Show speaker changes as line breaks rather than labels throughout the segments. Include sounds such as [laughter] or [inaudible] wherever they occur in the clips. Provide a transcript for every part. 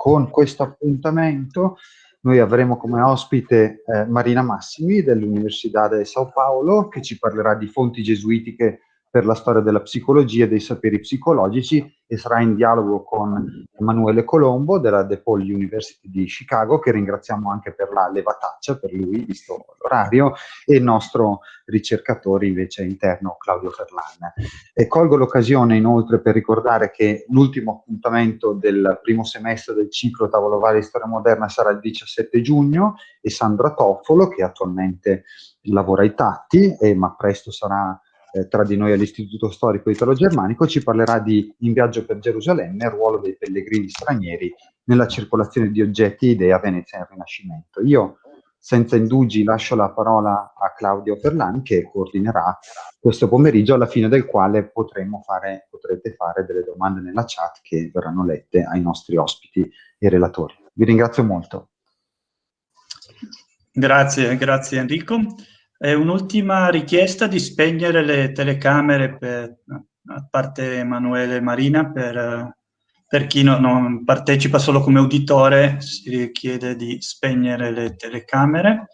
con questo appuntamento noi avremo come ospite eh, Marina Massimi dell'Università di Sao Paolo che ci parlerà di fonti gesuitiche per la storia della psicologia e dei saperi psicologici e sarà in dialogo con Emanuele Colombo della DePaul University di Chicago, che ringraziamo anche per la levataccia, per lui, visto l'orario, e il nostro ricercatore invece interno, Claudio Ferlan. E colgo l'occasione inoltre per ricordare che l'ultimo appuntamento del primo semestre del ciclo Tavolo Vale di Storia Moderna sarà il 17 giugno e Sandra Toffolo, che attualmente lavora ai Tatti, eh, ma presto sarà eh, tra di noi all'Istituto Storico Italo-Germanico, ci parlerà di In viaggio per Gerusalemme, il ruolo dei pellegrini stranieri nella circolazione di oggetti e idee a Venezia nel Rinascimento. Io, senza indugi, lascio la parola a Claudio Ferlan che coordinerà questo pomeriggio, alla fine del quale fare, potrete fare delle domande nella chat che verranno lette ai nostri ospiti e relatori. Vi ringrazio molto.
Grazie, grazie Enrico. Un'ultima richiesta di spegnere le telecamere, per, a parte Emanuele e Marina, per, per chi no, non partecipa solo come uditore, si richiede di spegnere le telecamere.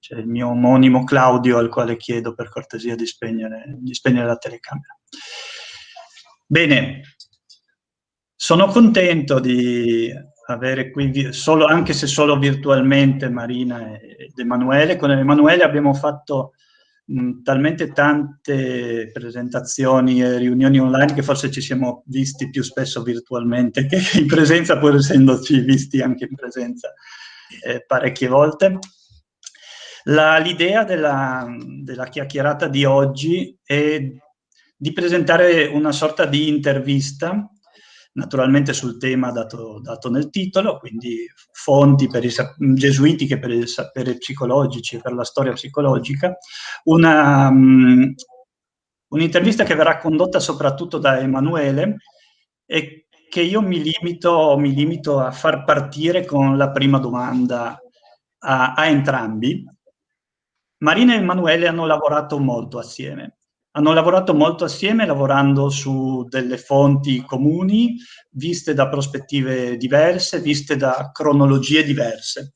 C'è il mio omonimo Claudio al quale chiedo per cortesia di spegnere, di spegnere la telecamera. Bene, sono contento di avere qui, solo, anche se solo virtualmente, Marina ed Emanuele. Con Emanuele abbiamo fatto mh, talmente tante presentazioni e riunioni online che forse ci siamo visti più spesso virtualmente che [laughs] in presenza, pur essendoci visti anche in presenza eh, parecchie volte. L'idea della, della chiacchierata di oggi è di presentare una sorta di intervista naturalmente sul tema dato, dato nel titolo, quindi fonti per i gesuitiche per i saperi psicologici per la storia psicologica, una, um, un'intervista che verrà condotta soprattutto da Emanuele e che io mi limito, mi limito a far partire con la prima domanda a, a entrambi. Marina e Emanuele hanno lavorato molto assieme hanno lavorato molto assieme, lavorando su delle fonti comuni, viste da prospettive diverse, viste da cronologie diverse.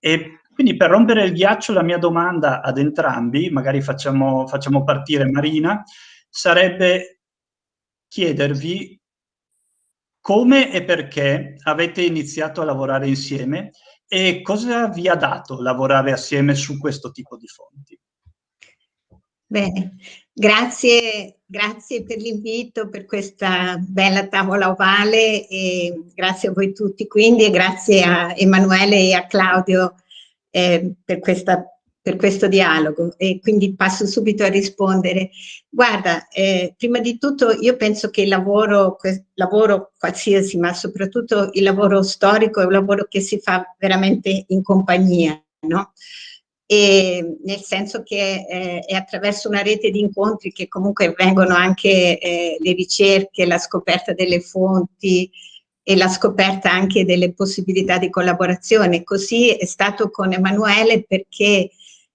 E quindi per rompere il ghiaccio la mia domanda ad entrambi, magari facciamo, facciamo partire Marina, sarebbe chiedervi come e perché avete iniziato a lavorare insieme e cosa vi ha dato lavorare assieme su questo tipo di fonti.
Bene, grazie, grazie per l'invito, per questa bella tavola ovale e grazie a voi tutti quindi e grazie a Emanuele e a Claudio eh, per, questa, per, questo dialogo e quindi passo subito a rispondere. Guarda, eh, prima di tutto io penso che il lavoro, lavoro qualsiasi, ma soprattutto il lavoro storico è un lavoro che si fa veramente in compagnia, no? E nel senso che eh, è attraverso una rete di incontri che comunque avvengono anche eh, le ricerche, la scoperta delle fonti e la scoperta anche delle possibilità di collaborazione. Così è stato con Emanuele perché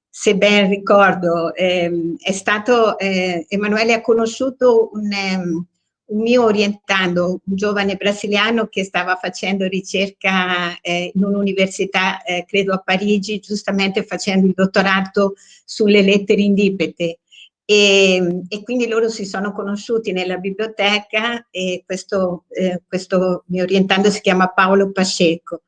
se ben ricordo, ehm, è stato, eh, Emanuele ha conosciuto un, un mio orientando, un giovane brasiliano che stava facendo ricerca eh, in un'università, eh, credo a Parigi, giustamente facendo il dottorato sulle lettere indipete. E, e, quindi loro si sono conosciuti nella biblioteca e questo, eh, questo mio orientando si chiama Paolo Pacheco.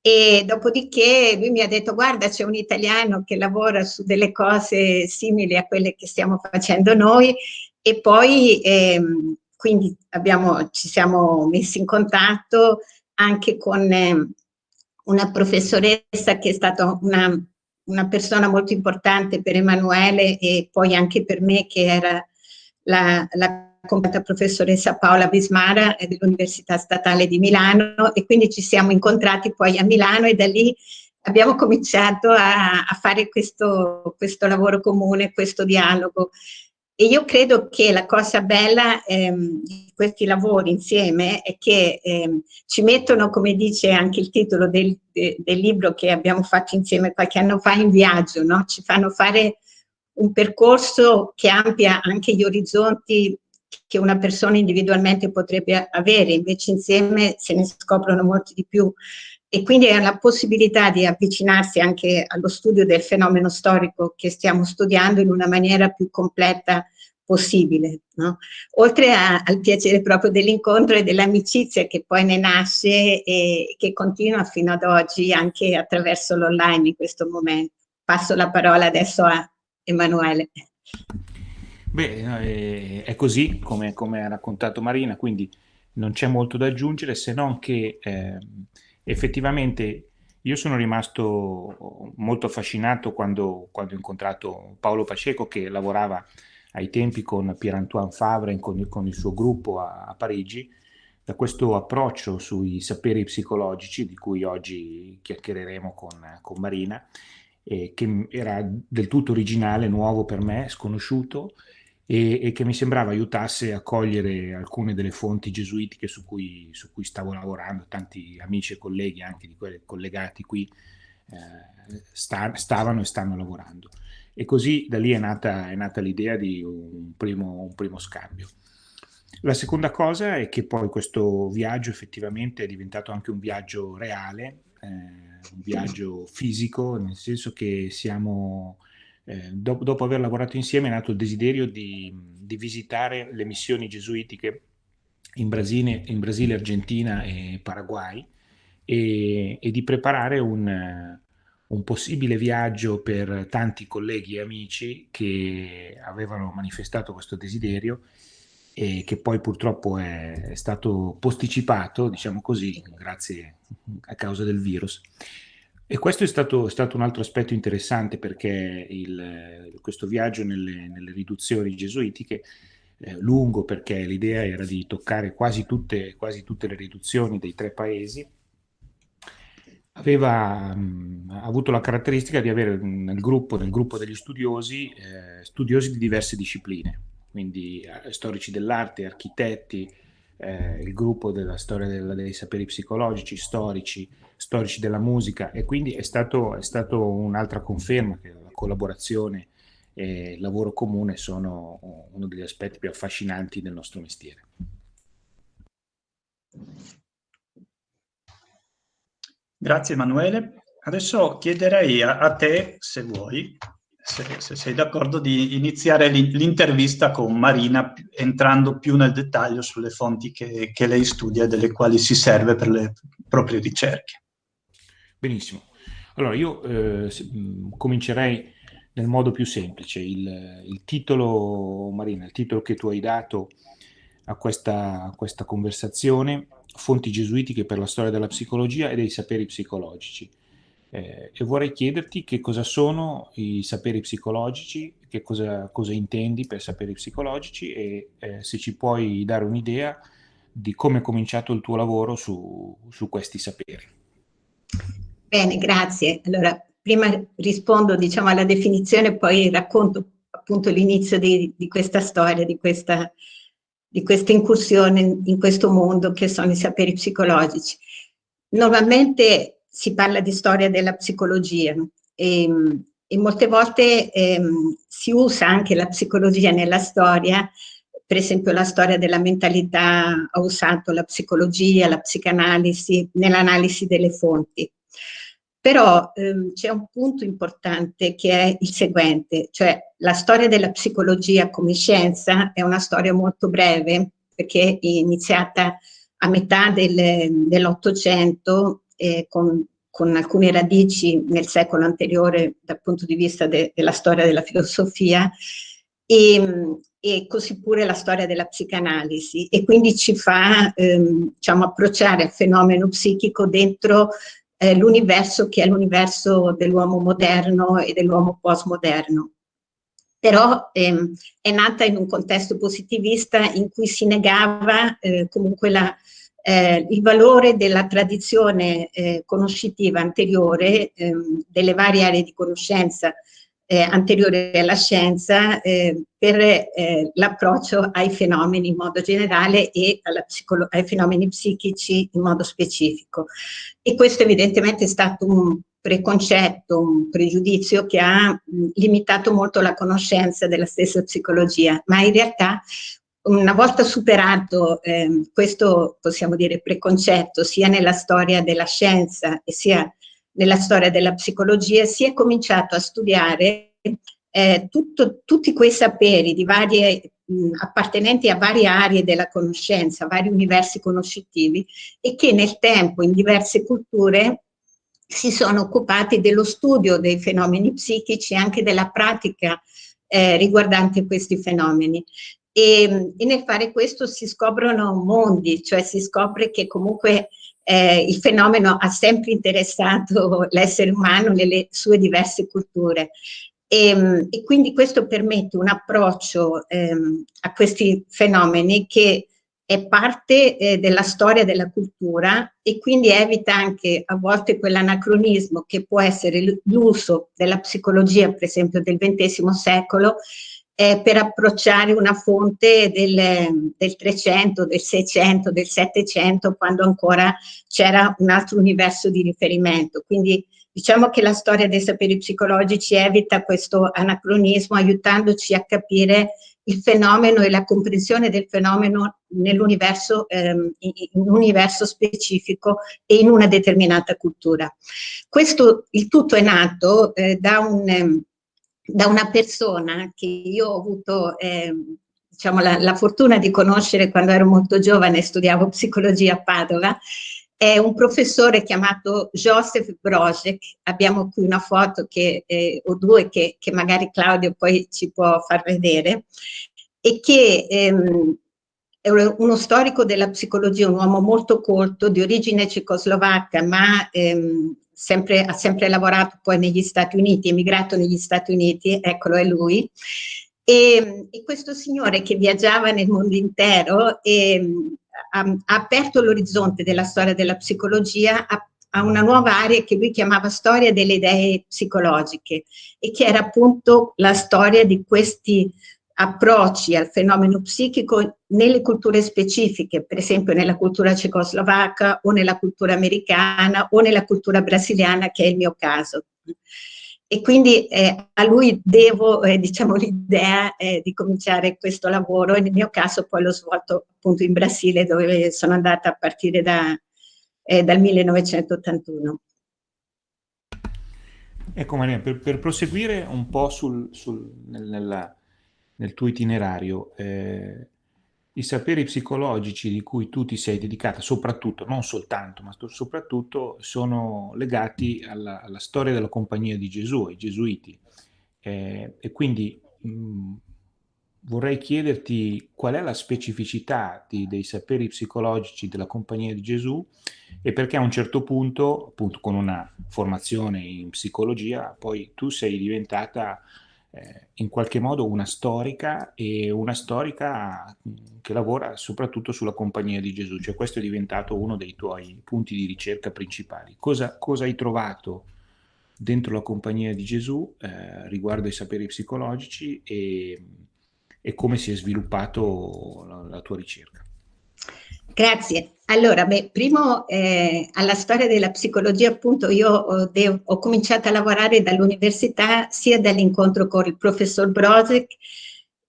E dopodiché lui mi ha detto guarda c'è un italiano che lavora su delle cose simili a quelle che stiamo facendo noi e poi ehm, quindi abbiamo, ci siamo messi in contatto anche con eh, una professoressa che è stata una, una, persona molto importante per Emanuele e poi anche per me che era la, la completa professoressa Paola Bismara dell'Università Statale di Milano. E quindi ci siamo incontrati poi a Milano e da lì abbiamo cominciato a, a fare questo, questo lavoro comune, questo dialogo e io credo che la cosa bella ehm, di questi lavori insieme è che ehm, ci mettono, come dice anche il titolo del, de, del, libro che abbiamo fatto insieme qualche anno fa, in viaggio, no? ci fanno fare un percorso che amplia anche gli orizzonti che una persona individualmente potrebbe avere, invece insieme se ne scoprono molti di più. E quindi è la possibilità di avvicinarsi anche allo studio del fenomeno storico che stiamo studiando in una maniera più completa possibile. No? Oltre a, al piacere proprio dell'incontro e dell'amicizia che poi ne nasce e che continua fino ad oggi anche attraverso l'online in questo momento. Passo la parola adesso a Emanuele.
Beh, è così come, come, ha raccontato Marina, quindi non c'è molto da aggiungere se non che eh, effettivamente io sono rimasto molto affascinato quando, quando, ho incontrato Paolo Paceco che lavorava ai tempi con Pierre-Antoine Favre con, con, il suo gruppo a, a, Parigi, da questo approccio sui saperi psicologici di cui oggi chiacchiereremo con, con Marina, eh, che era del tutto originale, nuovo per me, sconosciuto e, e, che mi sembrava aiutasse a cogliere alcune delle fonti gesuitiche su cui, su cui stavo lavorando, tanti amici e colleghi anche di quelli collegati qui eh, sta, stavano e stanno lavorando. E così da lì è nata, nata l'idea di un primo, un primo scambio. La seconda cosa è che poi questo viaggio effettivamente è diventato anche un viaggio reale, eh, un viaggio fisico, nel senso che siamo eh, dopo, dopo, aver lavorato insieme è nato il desiderio di, di visitare le missioni gesuitiche in Brasile, in Brasile Argentina e Paraguay e, e di preparare un, un, possibile viaggio per tanti colleghi e amici che avevano manifestato questo desiderio e che poi purtroppo è, è stato posticipato, diciamo così, grazie a causa del virus. E questo è stato, è stato, un altro aspetto interessante perché il, questo viaggio nelle, nelle riduzioni gesuitiche, eh, lungo perché l'idea era di toccare quasi tutte, quasi tutte, le riduzioni dei tre paesi, aveva mh, avuto la caratteristica di avere nel gruppo, nel gruppo degli studiosi, eh, studiosi di diverse discipline, quindi eh, storici dell'arte, architetti, eh, il gruppo della storia della, dei saperi psicologici, storici, storici della musica e quindi è stato, è stato un'altra conferma che la collaborazione e il lavoro comune sono uno degli aspetti più affascinanti del nostro mestiere.
Grazie Emanuele. Adesso chiederei a, a te, se vuoi, se, se sei d'accordo, di iniziare l'intervista con Marina entrando più nel dettaglio sulle fonti che, che lei studia e delle quali si serve per le proprie ricerche.
Benissimo. Allora, io eh, comincerei nel modo più semplice. Il, il, titolo, Marina, il titolo che tu hai dato a questa, a questa conversazione, Fonti gesuitiche per la storia della psicologia e dei saperi psicologici. Eh, e vorrei chiederti che cosa sono i saperi psicologici, che cosa, cosa intendi per saperi psicologici e eh, se ci puoi dare un'idea di come è cominciato il tuo lavoro su, su questi saperi.
Bene, grazie. Allora, prima rispondo diciamo, alla definizione, poi racconto appunto l'inizio di, di, questa storia, di questa, di questa incursione in, in questo mondo che sono i saperi psicologici. Normalmente si parla di storia della psicologia e, e molte volte ehm, si usa anche la psicologia nella storia, per esempio la storia della mentalità ha usato la psicologia, la psicanalisi nell'analisi delle fonti. Però ehm, c'è un punto importante che è il seguente, cioè la storia della psicologia come scienza è una storia molto breve perché è iniziata a metà del, dell'Ottocento eh, con, con, alcune radici nel secolo anteriore dal punto di vista de, della storia della filosofia e, e, così pure la storia della psicanalisi e quindi ci fa ehm, diciamo, approcciare al fenomeno psichico dentro eh, l'universo che è l'universo dell'uomo moderno e dell'uomo postmoderno. Però ehm, è nata in un contesto positivista in cui si negava eh, comunque la, eh, il valore della tradizione eh, conoscitiva anteriore ehm, delle varie aree di conoscenza eh, anteriore alla scienza eh, per eh, l'approccio ai fenomeni in modo generale e ai fenomeni psichici in modo specifico. E questo evidentemente è stato un preconcetto, un pregiudizio che ha mh, limitato molto la conoscenza della stessa psicologia, ma in realtà una volta superato eh, questo, possiamo dire, preconcetto, sia nella storia della scienza e sia nella storia della psicologia, si è cominciato a studiare eh, tutto, tutti quei saperi di varie, mh, appartenenti a varie aree della conoscenza, vari universi conoscitivi e che nel tempo in diverse culture si sono occupati dello studio dei fenomeni psichici e anche della pratica eh, riguardante questi fenomeni. E, e, nel fare questo si scoprono mondi, cioè si scopre che comunque eh, il fenomeno ha sempre interessato [laughs] l'essere umano nelle sue diverse culture. E, ehm, e quindi questo permette un approccio ehm, a questi fenomeni che è parte eh, della storia della cultura e quindi evita anche a volte quell'anacronismo che può essere l'uso della psicologia, per esempio del XX secolo, eh, per approcciare una fonte del, del 300, del 600, del 700, quando ancora c'era un altro universo di riferimento. Quindi diciamo che la storia dei saperi psicologici evita questo anacronismo, aiutandoci a capire il fenomeno e la comprensione del fenomeno nell'universo, ehm, in un universo specifico e in una determinata cultura. Questo, il tutto è nato eh, da un... Da una persona che io ho avuto eh, diciamo, la, la, fortuna di conoscere quando ero molto giovane e studiavo psicologia a Padova, è un professore chiamato Joseph Brozek, abbiamo qui una foto che, eh, o due che, che, magari Claudio poi ci può far vedere, e che ehm, è uno storico della psicologia, un uomo molto colto, di origine cecoslovacca, ma ehm, sempre, ha sempre lavorato poi negli Stati Uniti, emigrato negli Stati Uniti, eccolo è lui, e, e questo signore che viaggiava nel mondo intero e, ha, ha aperto l'orizzonte della storia della psicologia a, a una nuova area che lui chiamava storia delle idee psicologiche e che era appunto la storia di questi approcci al fenomeno psichico nelle culture specifiche, per esempio nella cultura cecoslovacca o nella cultura americana o nella cultura brasiliana, che è il mio caso. E quindi eh, a lui devo eh, diciamo, l'idea eh, di cominciare questo lavoro e nel mio caso poi l'ho svolto appunto in Brasile dove sono andata a partire da, eh, dal 1981.
Ecco Maria, per, per proseguire un po' sul, sul, nella, nel tuo itinerario, eh, i saperi psicologici di cui tu ti sei dedicata, soprattutto, non soltanto, ma soprattutto, sono legati alla, alla storia della Compagnia di Gesù, ai Gesuiti. Eh, e quindi mh, vorrei chiederti qual è la specificità di, dei saperi psicologici della Compagnia di Gesù e perché a un certo punto, appunto con una formazione in psicologia, poi tu sei diventata eh, in qualche modo una storica e una storica che lavora soprattutto sulla Compagnia di Gesù, cioè questo è diventato uno dei tuoi punti di ricerca principali. Cosa, cosa hai trovato dentro la Compagnia di Gesù eh, riguardo ai saperi psicologici e, e come si è sviluppato la, la tua ricerca?
Grazie. Allora, beh, primo eh, alla storia della psicologia, appunto, io ho, ho cominciato a lavorare dall'università sia dall'incontro con il professor Brozek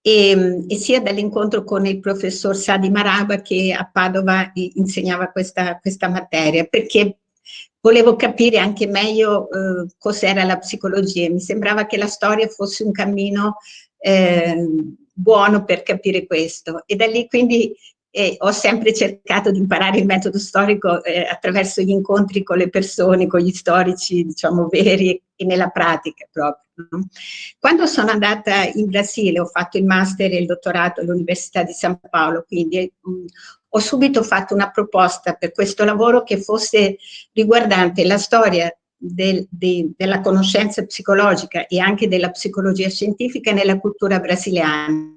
e, e sia dall'incontro con il professor Sadi Maraba che a Padova insegnava questa, questa materia, perché volevo capire anche meglio eh, cos'era la psicologia. Mi sembrava che la storia fosse un cammino eh, buono per capire questo. E da lì quindi e ho sempre cercato di imparare il metodo storico eh, attraverso gli incontri con le persone, con gli storici, diciamo, veri e nella pratica proprio. No? Quando sono andata in Brasile, ho fatto il master e il dottorato all'Università di San Paolo, quindi mh, mm, ho subito fatto una proposta per questo lavoro che fosse riguardante la storia del, de, della conoscenza psicologica e anche della psicologia scientifica nella cultura brasiliana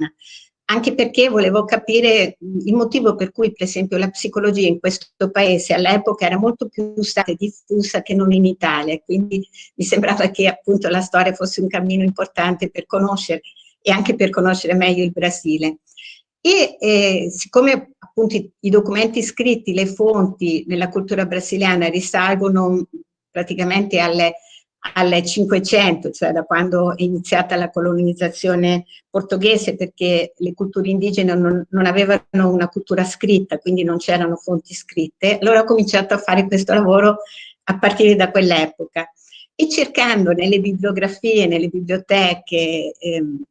anche perché volevo capire il motivo per cui, per esempio, la psicologia in questo paese all'epoca era molto più stata diffusa che non in Italia, quindi mi sembrava che appunto la storia fosse un cammino importante per conoscere e anche per conoscere meglio il Brasile. E eh, siccome appunto i, i documenti scritti, le fonti nella cultura brasiliana risalgono praticamente alle al 500, cioè da quando è iniziata la colonizzazione portoghese, perché le culture indigene non, non avevano una cultura scritta, quindi non c'erano fonti scritte. Allora ho cominciato a fare questo lavoro a partire da quell'epoca e cercando nelle bibliografie, nelle biblioteche, ehm,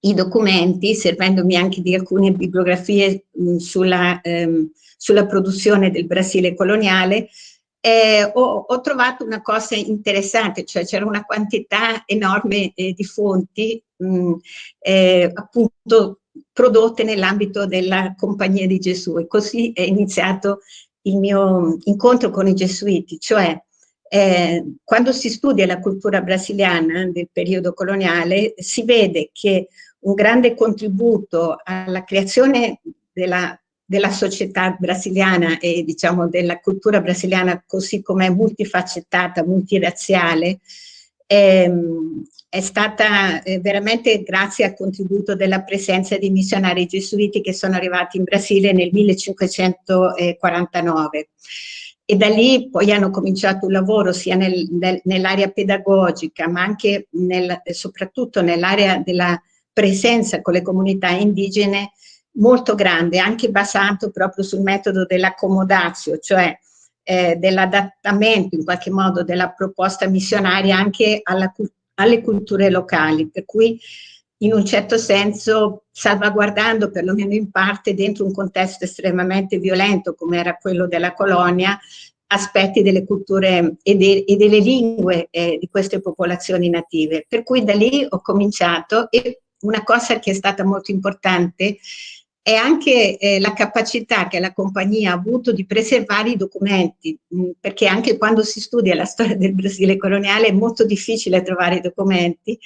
i documenti, servendomi anche di alcune bibliografie mh, sulla, ehm, sulla produzione del Brasile coloniale, eh, ho, ho, trovato una cosa interessante, cioè c'era una quantità enorme eh, di fonti mh, eh, appunto prodotte nell'ambito della Compagnia di Gesù e così è iniziato il mio incontro con i gesuiti, cioè eh, quando si studia la cultura brasiliana del periodo coloniale si vede che un grande contributo alla creazione della, della società brasiliana e diciamo della cultura brasiliana così come multifaccettata, multirazziale, ehm, è stata eh, veramente grazie al contributo della presenza di missionari gesuiti che sono arrivati in Brasile nel 1549 e da lì poi hanno cominciato un lavoro sia nel, nel, nell'area pedagogica ma anche nel, soprattutto nell'area della presenza con le comunità indigene molto grande, anche basato proprio sul metodo dell'accomodazio, cioè eh, dell'adattamento in qualche modo della proposta missionaria anche alla, alle culture locali, per cui in un certo senso salvaguardando perlomeno in parte dentro un contesto estremamente violento come era quello della colonia aspetti delle culture e, de, e delle lingue eh, di queste popolazioni native. Per cui da lì ho cominciato e una cosa che è stata molto importante è anche eh, la capacità che la compagnia ha avuto di preservare i documenti, mh, mm, perché anche quando si studia la storia del Brasile coloniale è molto difficile trovare i documenti.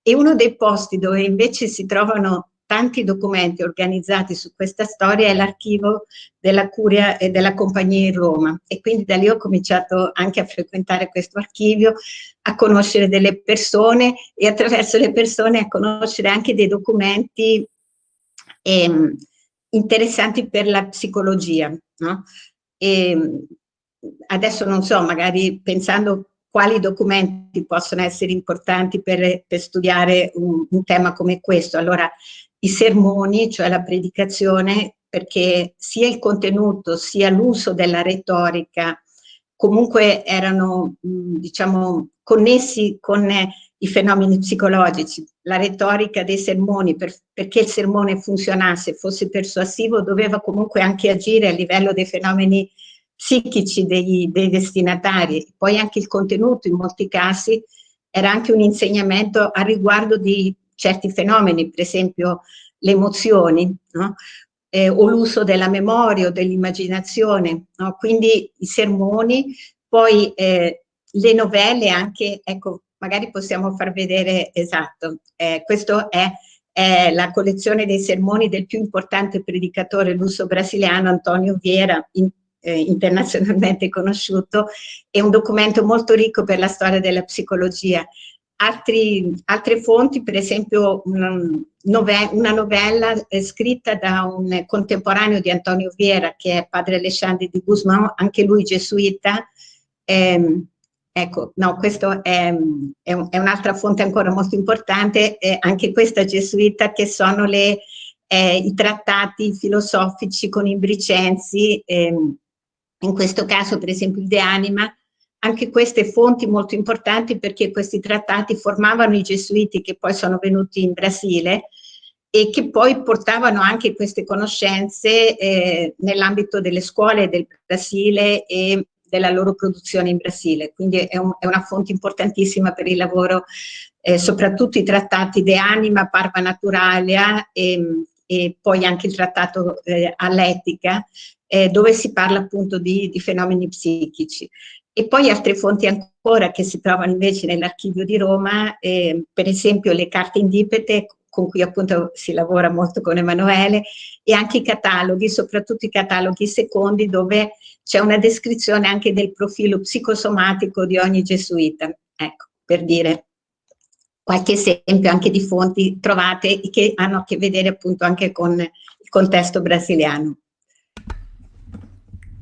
E uno dei posti dove invece si trovano tanti documenti organizzati su questa storia è l'archivio della Curia e della Compagnia in Roma. E quindi da lì ho cominciato anche a frequentare questo archivio, a conoscere delle persone e attraverso le persone a conoscere anche dei documenti eh, interessanti per la psicologia. No? E adesso non so, magari pensando quali documenti possono essere importanti per, per studiare un, un, tema come questo. Allora, i sermoni, cioè la predicazione, perché sia il contenuto sia l'uso della retorica comunque erano, diciamo, connessi con i fenomeni psicologici. La retorica dei sermoni, per, perché il sermone funzionasse, fosse persuasivo, doveva comunque anche agire a livello dei fenomeni psichici dei, dei destinatari. Poi anche il contenuto, in molti casi, era anche un insegnamento a riguardo di certi fenomeni, per esempio le emozioni, no? eh, o l'uso della memoria o dell'immaginazione. No? Quindi i sermoni, poi eh, le novelle anche, ecco, magari possiamo far vedere, esatto, eh, questo è, è, la collezione dei sermoni del più importante predicatore luso brasiliano Antonio Vieira, in, eh, internazionalmente [laughs] conosciuto, è un documento molto ricco per la storia della psicologia. Altri, altre fonti, per esempio una novella, una novella scritta da un contemporaneo di Antonio Vieira, che è padre Alessandro di Guzmán, anche lui gesuita, ehm, Ecco, no, questa è, è, un, è un'altra fonte ancora molto importante, anche questa gesuita, che sono le, eh, i trattati filosofici con i bricensi, eh, in questo caso per esempio il De Anima, anche queste fonti molto importanti perché questi trattati formavano i gesuiti che poi sono venuti in Brasile e che poi portavano anche queste conoscenze eh, nell'ambito delle scuole del Brasile e della loro produzione in Brasile, quindi è, un, è una fonte importantissima per il lavoro, eh, soprattutto i trattati De Anima, Parva Naturalia e, e poi anche il trattato eh, all'etica, eh, dove si parla appunto di, di fenomeni psichici. E poi altre fonti ancora che si trovano invece nell'archivio di Roma, eh, per esempio le carte indipete con cui appunto si lavora molto con Emanuele, e anche i cataloghi, soprattutto i cataloghi secondi, dove c'è una descrizione anche del profilo psicosomatico di ogni gesuita. Ecco, per dire qualche esempio anche di fonti trovate che hanno a che vedere appunto anche con il contesto brasiliano.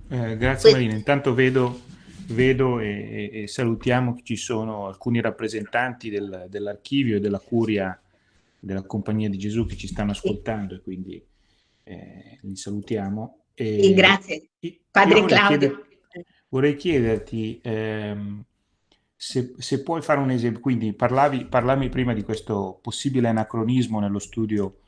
Eh, grazie Marina, intanto vedo vedo e, e, salutiamo che ci sono alcuni rappresentanti del, dell'archivio e della curia della Compagnia di Gesù che ci stanno ascoltando e quindi eh, li salutiamo.
E, sì, grazie. Padre Claudio.
Chieder, vorrei chiederti ehm, se, se, puoi fare un esempio, quindi parlavi, parlavi prima di questo possibile anacronismo nello studio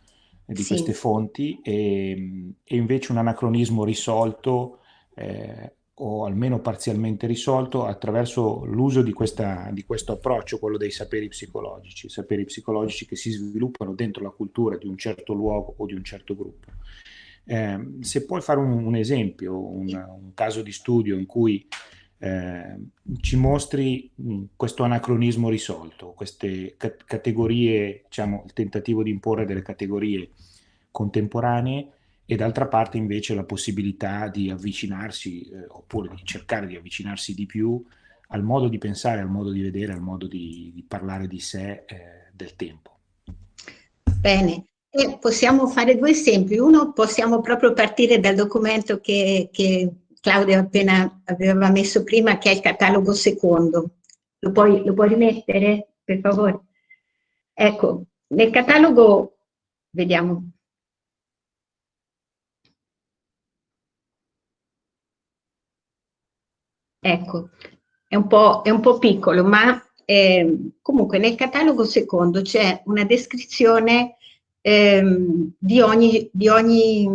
di sì. queste fonti e, e, invece un anacronismo risolto eh, o almeno parzialmente risolto attraverso l'uso di, di, questo approccio, quello dei saperi psicologici, saperi psicologici che si sviluppano dentro la cultura di un certo luogo o di un certo gruppo. Eh, se puoi fare un, un esempio, un, un, caso di studio in cui eh, ci mostri mh, questo anacronismo risolto, queste ca categorie, diciamo, il tentativo di imporre delle categorie contemporanee e d'altra parte invece la possibilità di avvicinarsi eh, oppure di cercare di avvicinarsi di più al modo di pensare, al modo di vedere, al modo di, di parlare di sé eh, del tempo.
Bene, e possiamo fare due esempi. Uno, possiamo proprio partire dal documento che, che Claudio appena aveva messo prima, che è il catalogo secondo. Lo puoi, lo puoi rimettere, per favore? Ecco, nel catalogo, vediamo, Ecco, è un po', è un po piccolo, ma eh, comunque nel catalogo secondo c'è una descrizione eh, di, ogni, di ogni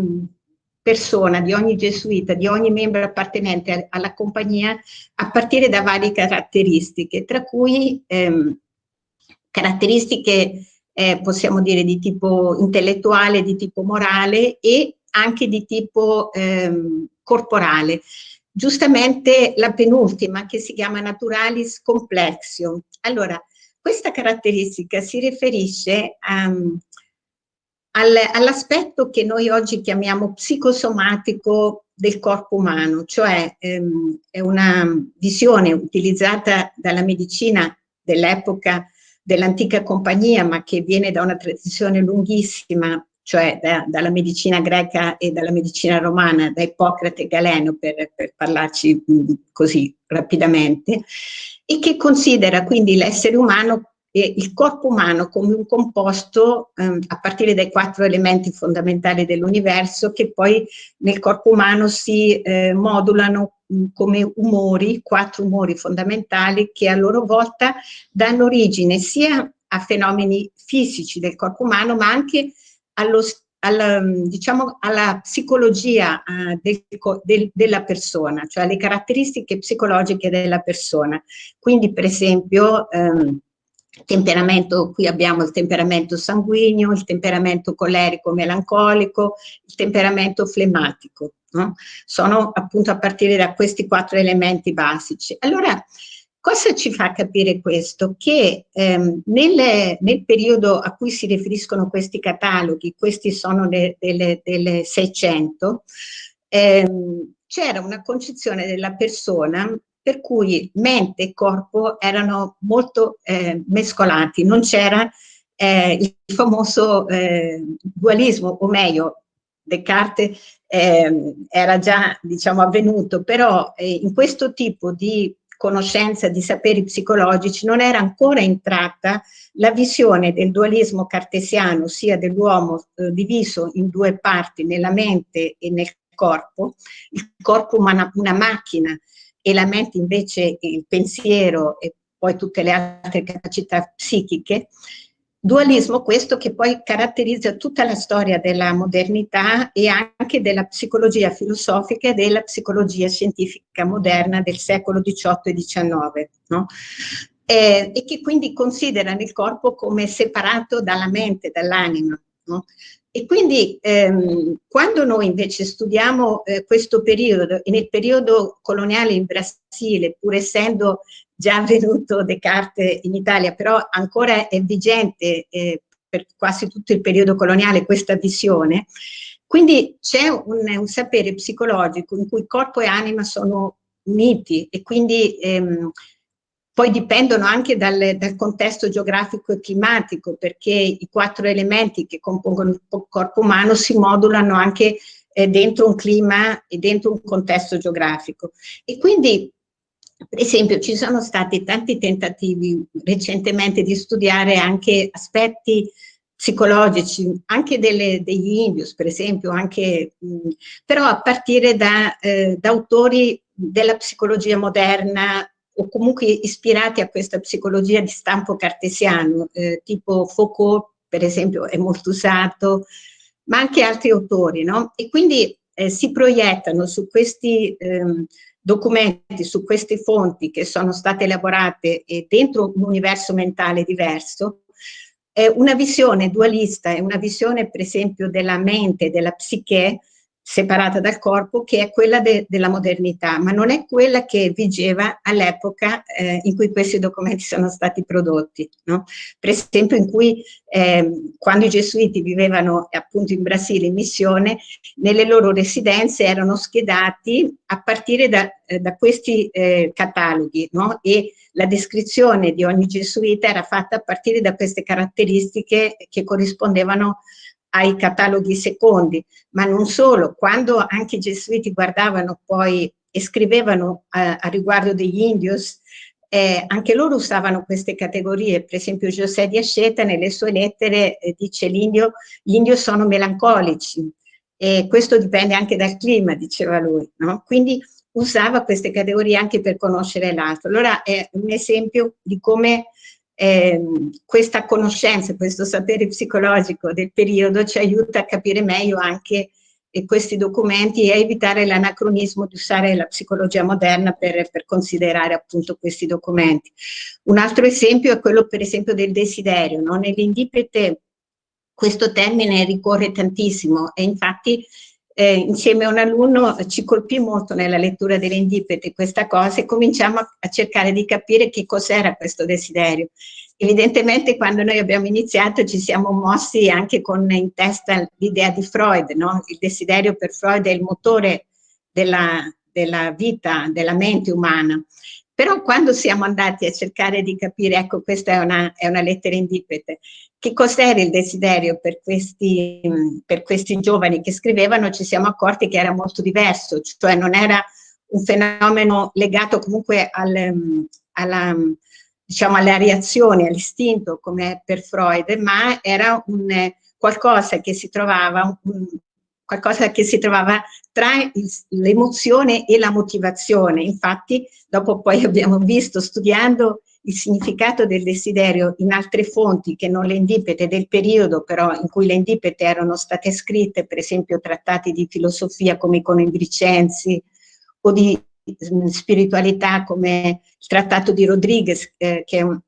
persona, di ogni gesuita, di ogni membro appartenente alla compagnia a partire da varie caratteristiche, tra cui ehm, caratteristiche eh, possiamo dire di tipo intellettuale, di tipo morale e anche di tipo ehm, corporale giustamente la penultima che si chiama naturalis complexio. Allora, questa caratteristica si riferisce um, al, all'aspetto che noi oggi chiamiamo psicosomatico del corpo umano, cioè um, è una visione utilizzata dalla medicina dell'epoca dell'antica compagnia, ma che viene da una tradizione lunghissima cioè da, dalla medicina greca e dalla medicina romana, da Ippocrate e Galeno, per, per parlarci mh, così rapidamente, e che considera quindi l'essere umano e il corpo umano come un composto ehm, a partire dai quattro elementi fondamentali dell'universo che poi nel corpo umano si eh, modulano mh, come umori, quattro umori fondamentali che a loro volta danno origine sia a fenomeni fisici del corpo umano ma anche allo, alla, diciamo, alla psicologia uh, del, del, della persona, cioè alle caratteristiche psicologiche della persona. Quindi per esempio um, temperamento, qui abbiamo il temperamento sanguigno, il temperamento colerico melancolico, il temperamento flemmatico, no? sono appunto a partire da questi quattro elementi basici. Allora, Cosa ci fa capire questo? Che ehm, nel, nel, periodo a cui si riferiscono questi cataloghi, questi sono delle, delle 600, ehm, c'era una concezione della persona per cui mente e corpo erano molto eh, mescolati, non c'era eh, il famoso eh, dualismo, o meglio, Descartes eh, era già diciamo, avvenuto, però eh, in questo tipo di conoscenza di saperi psicologici non era ancora entrata la visione del dualismo cartesiano, sia dell'uomo eh, diviso in due parti, nella mente e nel corpo, il corpo una, una macchina e la mente invece il pensiero e poi tutte le altre capacità psichiche, Dualismo questo che poi caratterizza tutta la storia della modernità e anche della psicologia filosofica e della psicologia scientifica moderna del secolo XVIII e XIX, no? eh, e che quindi considerano il corpo come separato dalla mente, dall'anima. No? E quindi ehm, quando noi invece studiamo eh, questo periodo, e nel periodo coloniale in Brasile, pur essendo già avvenuto Descartes in Italia, però ancora è vigente eh, per quasi tutto il periodo coloniale questa visione, quindi c'è un, un, sapere psicologico in cui corpo e anima sono uniti e quindi ehm, poi dipendono anche dal, dal, contesto geografico e climatico perché i quattro elementi che compongono il corpo umano si modulano anche eh, dentro un clima e dentro un contesto geografico. E quindi Per esempio ci sono stati tanti tentativi recentemente di studiare anche aspetti psicologici, anche delle, degli indios per esempio, anche, mh, però a partire da, eh, da autori della psicologia moderna o comunque ispirati a questa psicologia di stampo cartesiano, eh, tipo Foucault per esempio è molto usato, ma anche altri autori, no? E quindi eh, si proiettano su questi ehm, documenti, su queste fonti che sono state elaborate dentro un universo mentale diverso, eh, una visione dualista e una visione per esempio della mente, della psiche, separata dal corpo che è quella de della modernità, ma non è quella che vigeva all'epoca eh, in cui questi documenti sono stati prodotti. No? Per esempio in cui eh, quando i gesuiti vivevano appunto in Brasile in missione, nelle loro residenze erano schedati a partire da, eh, da questi eh, cataloghi no? e la descrizione di ogni gesuita era fatta a partire da queste caratteristiche che corrispondevano ai cataloghi secondi, ma non solo, quando anche i gesuiti guardavano poi e scrivevano a, a riguardo degli indios, eh, anche loro usavano queste categorie, per esempio José di Asceta nelle sue lettere eh, dice l'indio, gli indios sono melancolici e questo dipende anche dal clima, diceva lui, no? quindi usava queste categorie anche per conoscere l'altro. Allora è un esempio di come eh, questa conoscenza, questo sapere psicologico del periodo ci aiuta a capire meglio anche eh, questi documenti e a evitare l'anacronismo di usare la psicologia moderna per, per considerare appunto questi documenti. Un altro esempio è quello per esempio del desiderio, no? nell'indipete questo termine ricorre tantissimo e infatti eh, insieme a un alunno ci colpì molto nella lettura delle indipete questa cosa e cominciamo a, a cercare di capire che cos'era questo desiderio. Evidentemente quando noi abbiamo iniziato ci siamo mossi anche con in testa l'idea di Freud, no? il desiderio per Freud è il motore della, della vita, della mente umana. Però quando siamo andati a cercare di capire, ecco questa è una, è una lettera indipete, che cos'era il desiderio per questi, per questi giovani che scrivevano, ci siamo accorti che era molto diverso, cioè non era un fenomeno legato comunque al, alla, diciamo, alle reazioni, all'istinto come per Freud, ma era un, qualcosa che si trovava, un, qualcosa che si trovava tra l'emozione e la motivazione. Infatti, dopo poi abbiamo visto, studiando il significato del desiderio in altre fonti che non le indipete del periodo però in cui le indipete erano state scritte, per esempio trattati di filosofia come i Conimbricensi o di mm, spiritualità come il trattato di Rodriguez eh, che,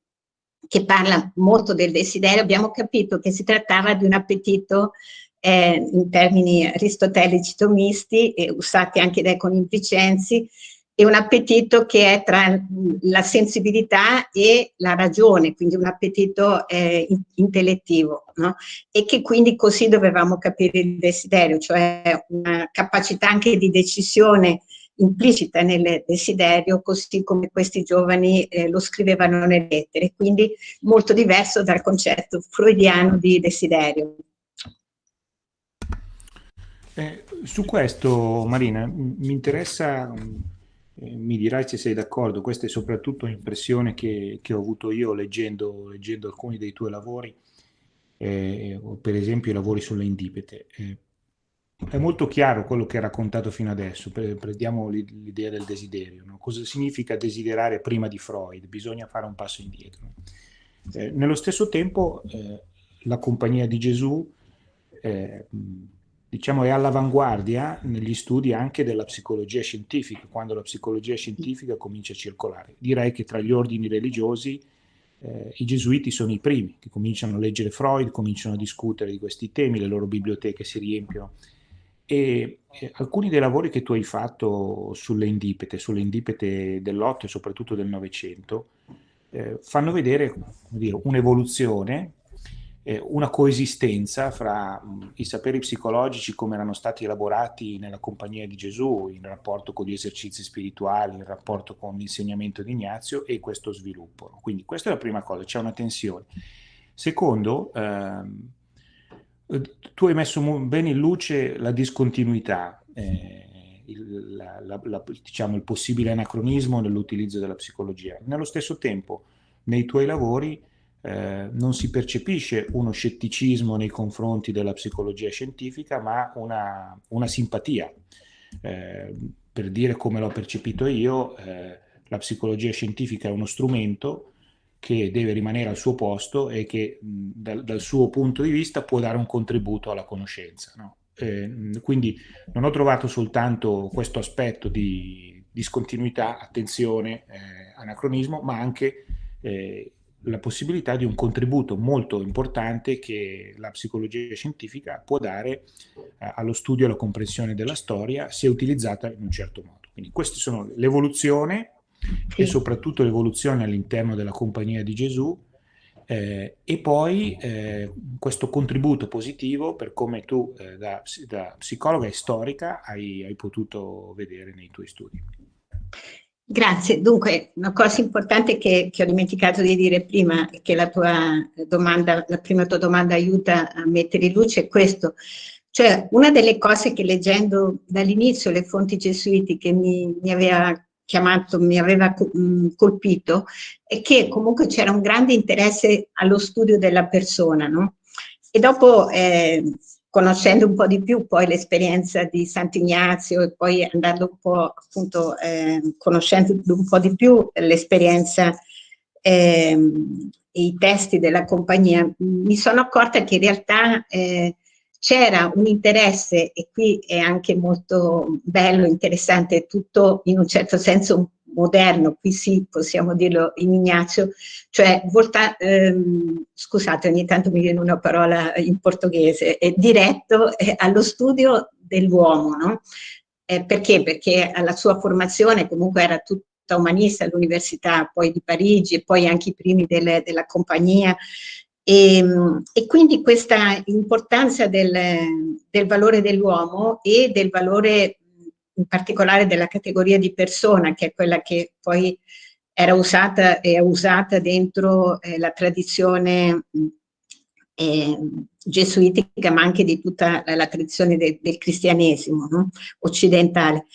che, parla molto del desiderio, abbiamo capito che si trattava di un appetito eh, in termini aristotelici tomisti, eh, usati anche dai Conimbricensi, e un appetito che è tra la sensibilità e la ragione, quindi un appetito eh, intellettivo, no? e che quindi così dovevamo capire il desiderio, cioè una capacità anche di decisione implicita nel desiderio, così come questi giovani eh, lo scrivevano nelle lettere, quindi molto diverso dal concetto freudiano di desiderio.
Eh, su questo, Marina, mi interessa mi dirai se sei d'accordo, questa è soprattutto un'impressione che, che, ho avuto io leggendo, leggendo, alcuni dei tuoi lavori, eh, per esempio i lavori sulle indipete. Eh, è molto chiaro quello che hai raccontato fino adesso, prendiamo l'idea del desiderio. No? Cosa significa desiderare prima di Freud? Bisogna fare un passo indietro. Eh, nello stesso tempo eh, la Compagnia di Gesù eh, diciamo, è all'avanguardia negli studi anche della psicologia scientifica, quando la psicologia scientifica comincia a circolare. Direi che tra gli ordini religiosi eh, i gesuiti sono i primi che cominciano a leggere Freud, cominciano a discutere di questi temi, le loro biblioteche si riempiono. E, e alcuni dei lavori che tu hai fatto sulle indipete, sulle indipete dell'Otto e soprattutto del Novecento, eh, fanno vedere un'evoluzione eh, una coesistenza fra mh, i saperi psicologici come erano stati elaborati nella compagnia di Gesù, in rapporto con gli esercizi spirituali, in rapporto con l'insegnamento di Ignazio e questo sviluppo. Quindi questa è la prima cosa, c'è una tensione. Secondo, ehm, tu hai messo bene in luce la discontinuità. Eh, il, la, la, la, diciamo, il possibile anacronismo nell'utilizzo della psicologia. Nello stesso tempo, nei tuoi lavori eh, non si percepisce uno scetticismo nei confronti della psicologia scientifica, ma una, una simpatia. Eh, per dire come l'ho percepito io, eh, la psicologia scientifica è uno strumento che deve rimanere al suo posto e che mh, dal, dal, suo punto di vista può dare un contributo alla conoscenza. No? Eh, quindi non ho trovato soltanto questo aspetto di discontinuità, attenzione, eh, anacronismo, ma anche eh, la possibilità di un contributo molto importante che la psicologia scientifica può dare eh, allo studio e alla comprensione della storia se utilizzata in un certo modo. Quindi queste sono l'evoluzione sì. e soprattutto l'evoluzione all'interno della compagnia di Gesù eh, e poi eh, questo contributo positivo per come tu eh, da, da, psicologa e storica hai, hai potuto vedere nei tuoi studi.
Grazie, dunque una cosa importante che, che, ho dimenticato di dire prima che la tua domanda, la prima tua domanda aiuta a mettere in luce è questo, cioè una delle cose che leggendo dall'inizio le fonti gesuitiche mi, mi aveva chiamato, mi aveva colpito è che comunque c'era un grande interesse allo studio della persona, no? E dopo eh, conoscendo un po' di più poi l'esperienza di Sant'Ignazio e poi andando un po' appunto eh, conoscendo un po' di più l'esperienza eh, e i testi della compagnia, mi sono accorta che in realtà eh, c'era un interesse, e qui è anche molto bello, interessante, tutto in un certo senso moderno, qui sì possiamo dirlo in Ignazio, cioè volta, ehm, scusate ogni tanto mi viene una parola in portoghese, è diretto allo studio dell'uomo, no? Eh, perché? Perché alla sua formazione comunque era tutta umanista all'Università poi di Parigi e poi anche i primi delle, della compagnia e, ehm, e, quindi questa importanza del, del valore dell'uomo e del valore in particolare della categoria di persona, che è quella che poi era usata e è usata dentro eh, la tradizione eh, gesuitica, ma anche di tutta la, la tradizione de, del cristianesimo no? occidentale.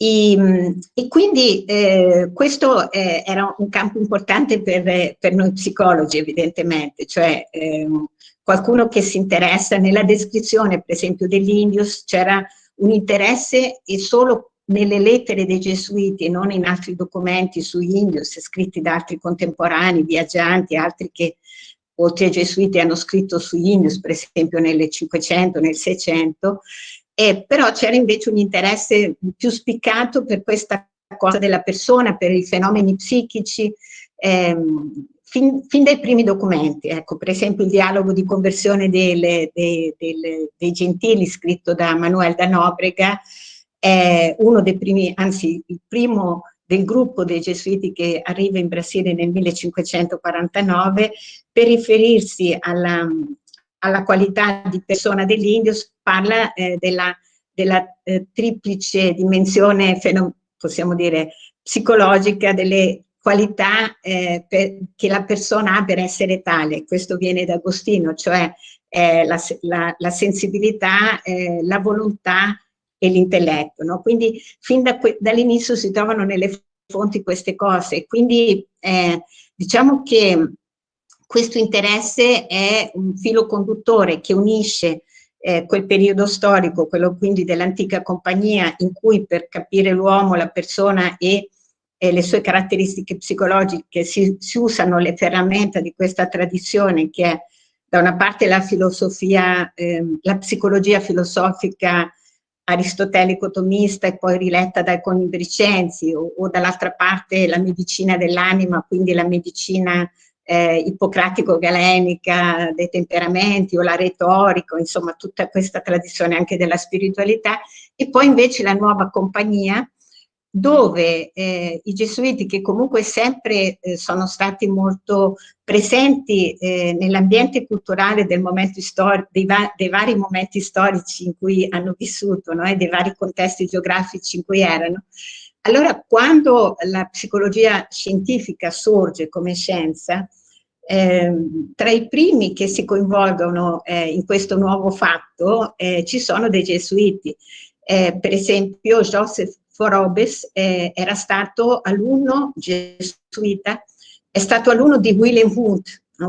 E, e quindi eh, questo eh, era un campo importante per, per, noi psicologi, evidentemente, cioè eh, qualcuno che si interessa nella descrizione, per esempio, dell'Indius, c'era un interesse e solo nelle lettere dei gesuiti e non in altri documenti su Indios scritti da altri contemporanei, viaggianti, altri che oltre ai gesuiti hanno scritto su Indios, per esempio nel 500, nel 600, eh, però c'era invece un interesse più spiccato per questa cosa della persona, per i fenomeni psichici, ehm, fin, fin, dai primi documenti, ecco, per esempio il dialogo di conversione delle, dei, delle, dei gentili scritto da Manuel da Nobrega, è uno dei primi, anzi il primo del gruppo dei gesuiti che arriva in Brasile nel 1549 per riferirsi alla, alla qualità di persona dell'Indio, parla eh, della, della eh, triplice dimensione, possiamo dire, psicologica delle qualità eh, per, che la persona ha per essere tale. Questo viene da Agostino, cioè eh, la, la, la, sensibilità, eh, la volontà e l'intelletto. No? Quindi fin da dall'inizio si trovano nelle fonti queste cose. Quindi eh, diciamo che questo interesse è un filo conduttore che unisce eh, quel periodo storico, quello quindi dell'antica compagnia, in cui per capire l'uomo, la persona e e le sue caratteristiche psicologiche si, si, usano le ferramenta di questa tradizione che è da una parte la filosofia, eh, la psicologia filosofica aristotelico-tomista e poi riletta dai conibricensi o, o dall'altra parte la medicina dell'anima, quindi la medicina eh, ippocratico-galenica dei temperamenti o la retorica, insomma tutta questa tradizione anche della spiritualità. E poi invece la nuova compagnia dove eh, i gesuiti che comunque sempre eh, sono stati molto presenti eh, nell'ambiente culturale del momento dei, va dei, vari momenti storici in cui hanno vissuto no? e dei vari contesti geografici in cui erano, allora quando la psicologia scientifica sorge come scienza, ehm, tra i primi che si coinvolgono eh, in questo nuovo fatto eh, ci sono dei gesuiti Eh, per esempio, Joseph Forobes eh, era stato alunno gesuita, è stato alunno di William Wood,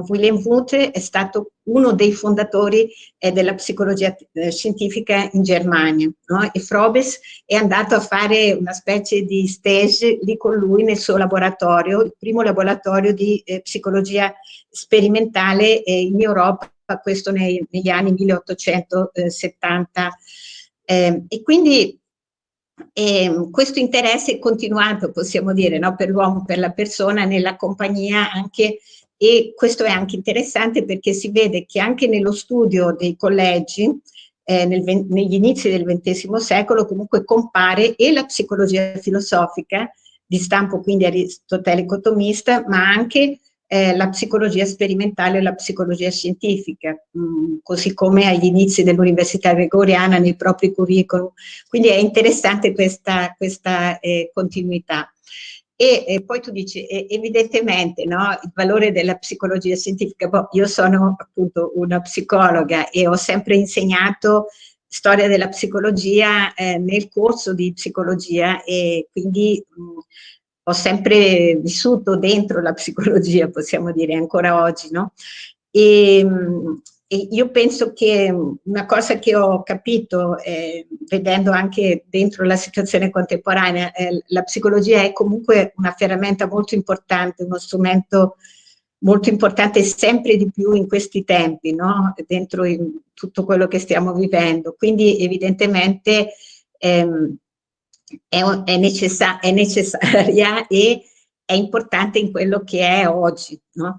William Wood è stato uno dei fondatori eh, della psicologia eh, scientifica in Germania no? e Frobes è andato a fare una specie di stage lì con lui nel suo laboratorio, il primo laboratorio di eh, psicologia sperimentale eh, in Europa, questo nei, negli anni 1870. Ehm, e quindi ehm, questo interesse è continuato, possiamo dire, no? per l'uomo, per la persona, nella compagnia anche e questo è anche interessante perché si vede che anche nello studio dei collegi eh, nel, negli inizi del XX secolo comunque compare e la psicologia filosofica di stampo quindi aristotelico-tomista ma anche eh, la psicologia sperimentale e la psicologia scientifica, mh, mm, così come agli inizi dell'Università Gregoriana nei propri curriculum. Quindi è interessante questa, questa eh, continuità. E, e, poi tu dici, evidentemente, no, il valore della psicologia scientifica, boh, io sono appunto una psicologa e ho sempre insegnato storia della psicologia eh, nel corso di psicologia e quindi mh, ho sempre vissuto dentro la psicologia, possiamo dire, ancora oggi, no? E, e io penso che una cosa che ho capito, eh, vedendo anche dentro la situazione contemporanea, eh, la psicologia è comunque una ferramenta molto importante, uno strumento molto importante sempre di più in questi tempi, no? dentro tutto quello che stiamo vivendo. Quindi evidentemente ehm, è, è, necessa è, necessaria [laughs] e è importante in quello che è oggi. No?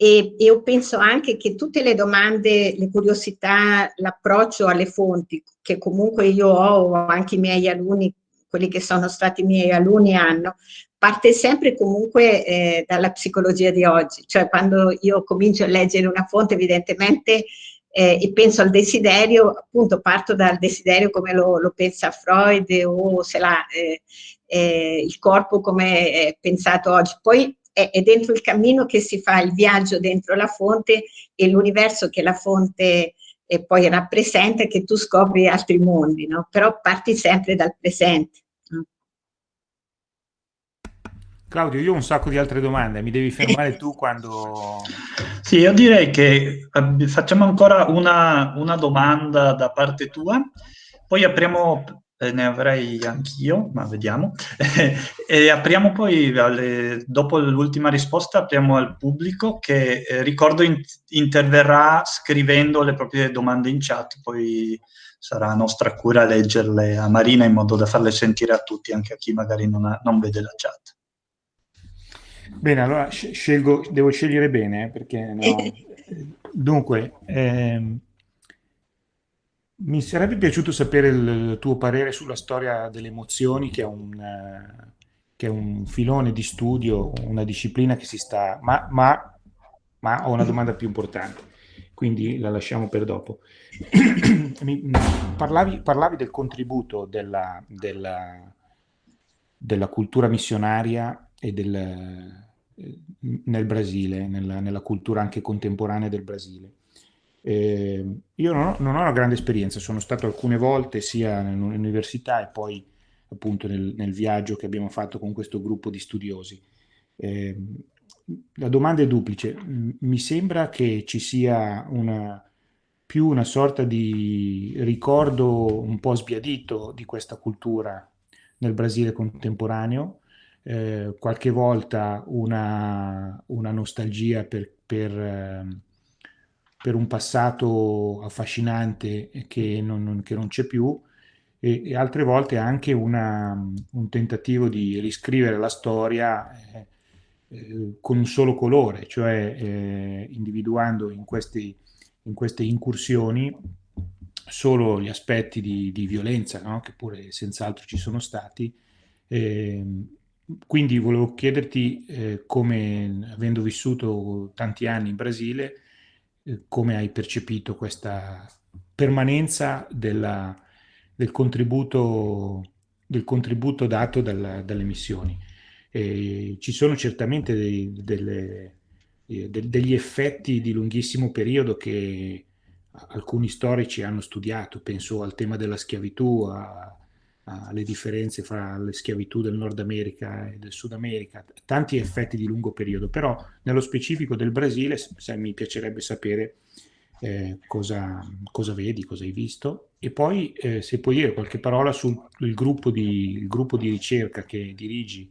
E io penso anche che tutte le domande, le curiosità, l'approccio alle fonti, che comunque io ho, o anche i miei alunni, quelli che sono stati i miei alunni hanno, parte sempre comunque eh, dalla psicologia di oggi. Cioè quando io comincio a leggere una fonte, evidentemente, eh, e penso al desiderio, appunto parto dal desiderio come lo, lo pensa Freud o se la, eh, eh, il corpo come è pensato oggi. Poi è, è dentro il cammino che si fa il viaggio dentro la fonte e l'universo che la fonte e poi rappresenta che tu scopri altri mondi, no? però parti sempre dal presente.
Claudio, io ho un sacco di altre domande, mi devi fermare tu quando... [laughs]
Sì, io direi che eh, facciamo ancora una, una domanda da parte tua, poi apriamo eh, ne avrei anch'io, ma vediamo. [laughs] e apriamo poi, alle, dopo l'ultima risposta, apriamo al pubblico che eh, ricordo in, interverrà scrivendo le proprie domande in chat, poi sarà nostra cura leggerle a Marina in modo da farle sentire a tutti, anche a chi magari non, ha, non vede la chat.
Bene, allora scelgo, devo scegliere bene eh, perché no. [laughs] Dunque, ehm, mi sarebbe piaciuto sapere il tuo parere sulla storia delle emozioni, che è un, che è un filone di studio, una disciplina che si sta... Ma, ma, ma ho una domanda più importante, quindi la lasciamo per dopo. [coughs] Mi, parlavi, parlavi, del contributo della, della, della cultura missionaria e del, eh, nel Brasile, nella, nella cultura anche contemporanea del Brasile. Eh, io non ho, non ho, una grande esperienza, sono stato alcune volte sia nell'università e poi appunto nel, nel, viaggio che abbiamo fatto con questo gruppo di studiosi. Eh, la domanda è duplice, mi sembra che ci sia una, più una sorta di ricordo un po' sbiadito di questa cultura nel Brasile contemporaneo, eh, qualche volta una, una nostalgia per, per ehm, per un passato affascinante che non, non, non c'è più e, e, altre volte anche una, un tentativo di riscrivere la storia eh, eh, con un solo colore, cioè eh, individuando in, questi, in, queste incursioni solo gli aspetti di, di violenza, no? che pure senz'altro ci sono stati. Ehm, quindi volevo chiederti eh, come, avendo vissuto tanti anni in Brasile, eh, come hai percepito questa permanenza della, del, contributo, del, contributo, dato dalla, dalle missioni. E ci sono certamente dei, delle, eh, de, degli effetti di lunghissimo periodo che alcuni storici hanno studiato, penso al tema della schiavitù, a, alle differenze fra le schiavitù del Nord America e del Sud America, tanti effetti di lungo periodo, però nello specifico del Brasile se, mi piacerebbe sapere eh, cosa, cosa, vedi, cosa hai visto. E poi eh, se puoi dire qualche parola sul gruppo di, gruppo di ricerca che dirigi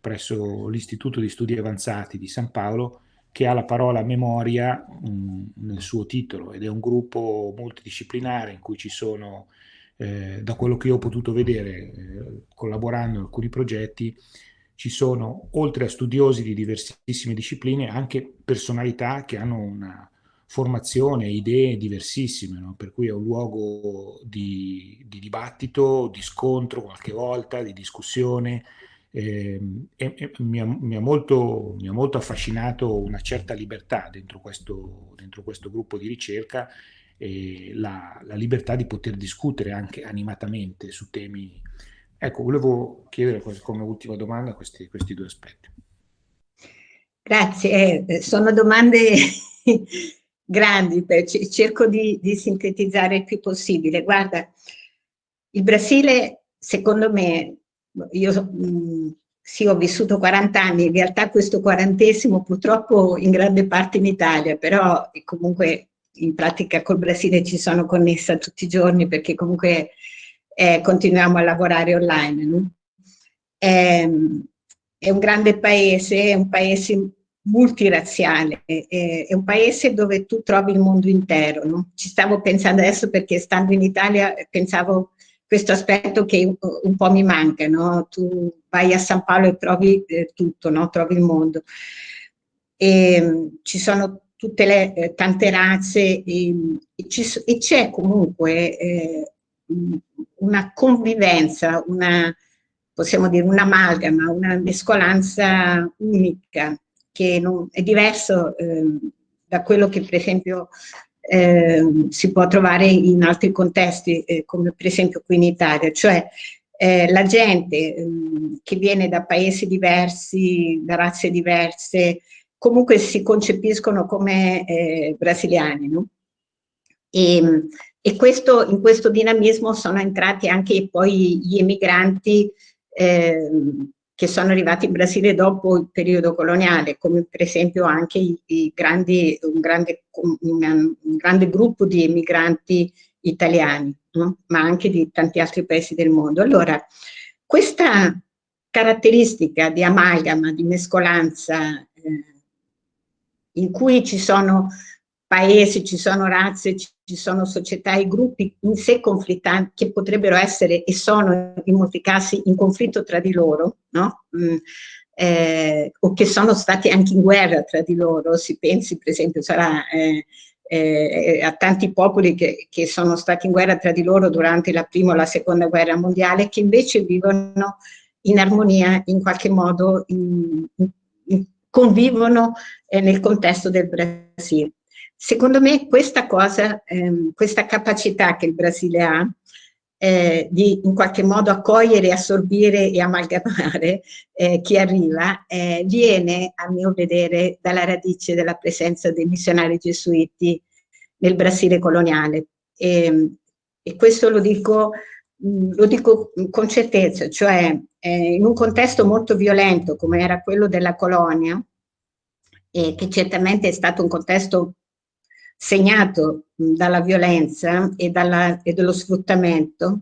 presso l'Istituto di Studi Avanzati di San Paolo che ha la parola memoria mh, mm, nel suo titolo. Ed è un gruppo multidisciplinare in cui ci sono eh, da quello che ho potuto vedere eh, collaborando in alcuni progetti, ci sono, oltre a studiosi di diversissime discipline, anche personalità che hanno una formazione, idee diversissime, no? per cui è un luogo di, di, dibattito, di scontro qualche volta, di discussione. Eh, e, e mi, ha, mi, ha molto, mi, ha, molto, affascinato una certa libertà dentro questo, dentro questo gruppo di ricerca e la, la, libertà di poter discutere anche animatamente su temi. Ecco, volevo chiedere come ultima domanda questi, questi due aspetti.
Grazie, eh, sono domande [laughs] grandi, cerco di, di, sintetizzare il più possibile. Guarda, il Brasile, secondo me, io mh, sì, ho vissuto 40 anni, in realtà questo quarantesimo purtroppo in grande parte in Italia, però comunque in pratica col Brasile ci sono connessa tutti i giorni perché comunque eh, continuiamo a lavorare online. No? È, ehm, è, un grande paese, è un paese multirazziale, è, è, un paese dove tu trovi il mondo intero. No? Ci stavo pensando adesso perché stando in Italia pensavo questo aspetto che un, po' mi manca, no? tu vai a San Paolo e trovi eh, tutto, trovi il mondo. E, ehm, ci sono tutte le eh, tante razze e, e c'è comunque eh, una convivenza, una, possiamo dire un'amalgama, una mescolanza unica che non, è diverso eh, da quello che per esempio eh, si può trovare in altri contesti eh, come per esempio qui in Italia, cioè eh, la gente ehm, che viene da paesi diversi, da razze diverse, comunque si concepiscono come eh, brasiliani. No? E, e questo, in questo dinamismo sono entrati anche poi gli emigranti eh, che sono arrivati in Brasile dopo il periodo coloniale, come per esempio anche i, i grandi, un, grande, un, un, grande, gruppo di emigranti italiani, no? ma anche di tanti altri paesi del mondo. Allora, questa caratteristica di amalgama, di mescolanza eh, in cui ci sono paesi, ci sono razze, ci sono società e gruppi in sé conflittanti che potrebbero essere e sono in molti casi in conflitto tra di loro, no? Mm, eh, o che sono stati anche in guerra tra di loro, si pensi per esempio sarà, eh, eh, a tanti popoli che, che, sono stati in guerra tra di loro durante la prima o la seconda guerra mondiale che invece vivono in armonia in qualche modo in, in, convivono eh, nel contesto del Brasile. Secondo me questa cosa, ehm, questa capacità che il Brasile ha eh, di in qualche modo accogliere, assorbire e amalgamare eh, chi arriva, eh, viene a mio vedere dalla radice della presenza dei missionari gesuiti nel Brasile coloniale. E, ehm, e questo lo dico, lo dico con certezza, cioè eh, in un contesto molto violento come era quello della colonia, eh, che certamente è stato un contesto segnato dalla violenza e, dalla, e dello sfruttamento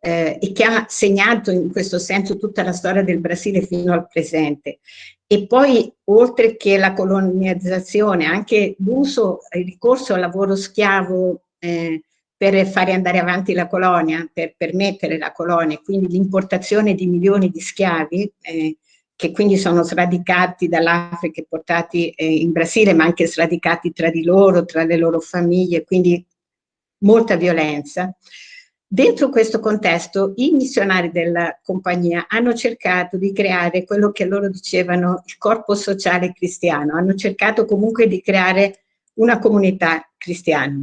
eh, e che ha segnato in questo senso tutta la storia del Brasile fino al presente. E poi, oltre che la colonizzazione, anche l'uso, il ricorso al lavoro schiavo eh, per fare andare avanti la colonia, per permettere la colonia, quindi l'importazione di milioni di schiavi, eh, che quindi sono sradicati dall'Africa e portati eh, in Brasile, ma anche sradicati tra di loro, tra le loro famiglie, quindi molta violenza. Dentro questo contesto i missionari della compagnia hanno cercato di creare quello che loro dicevano il corpo sociale cristiano, hanno cercato comunque di creare una comunità cristiana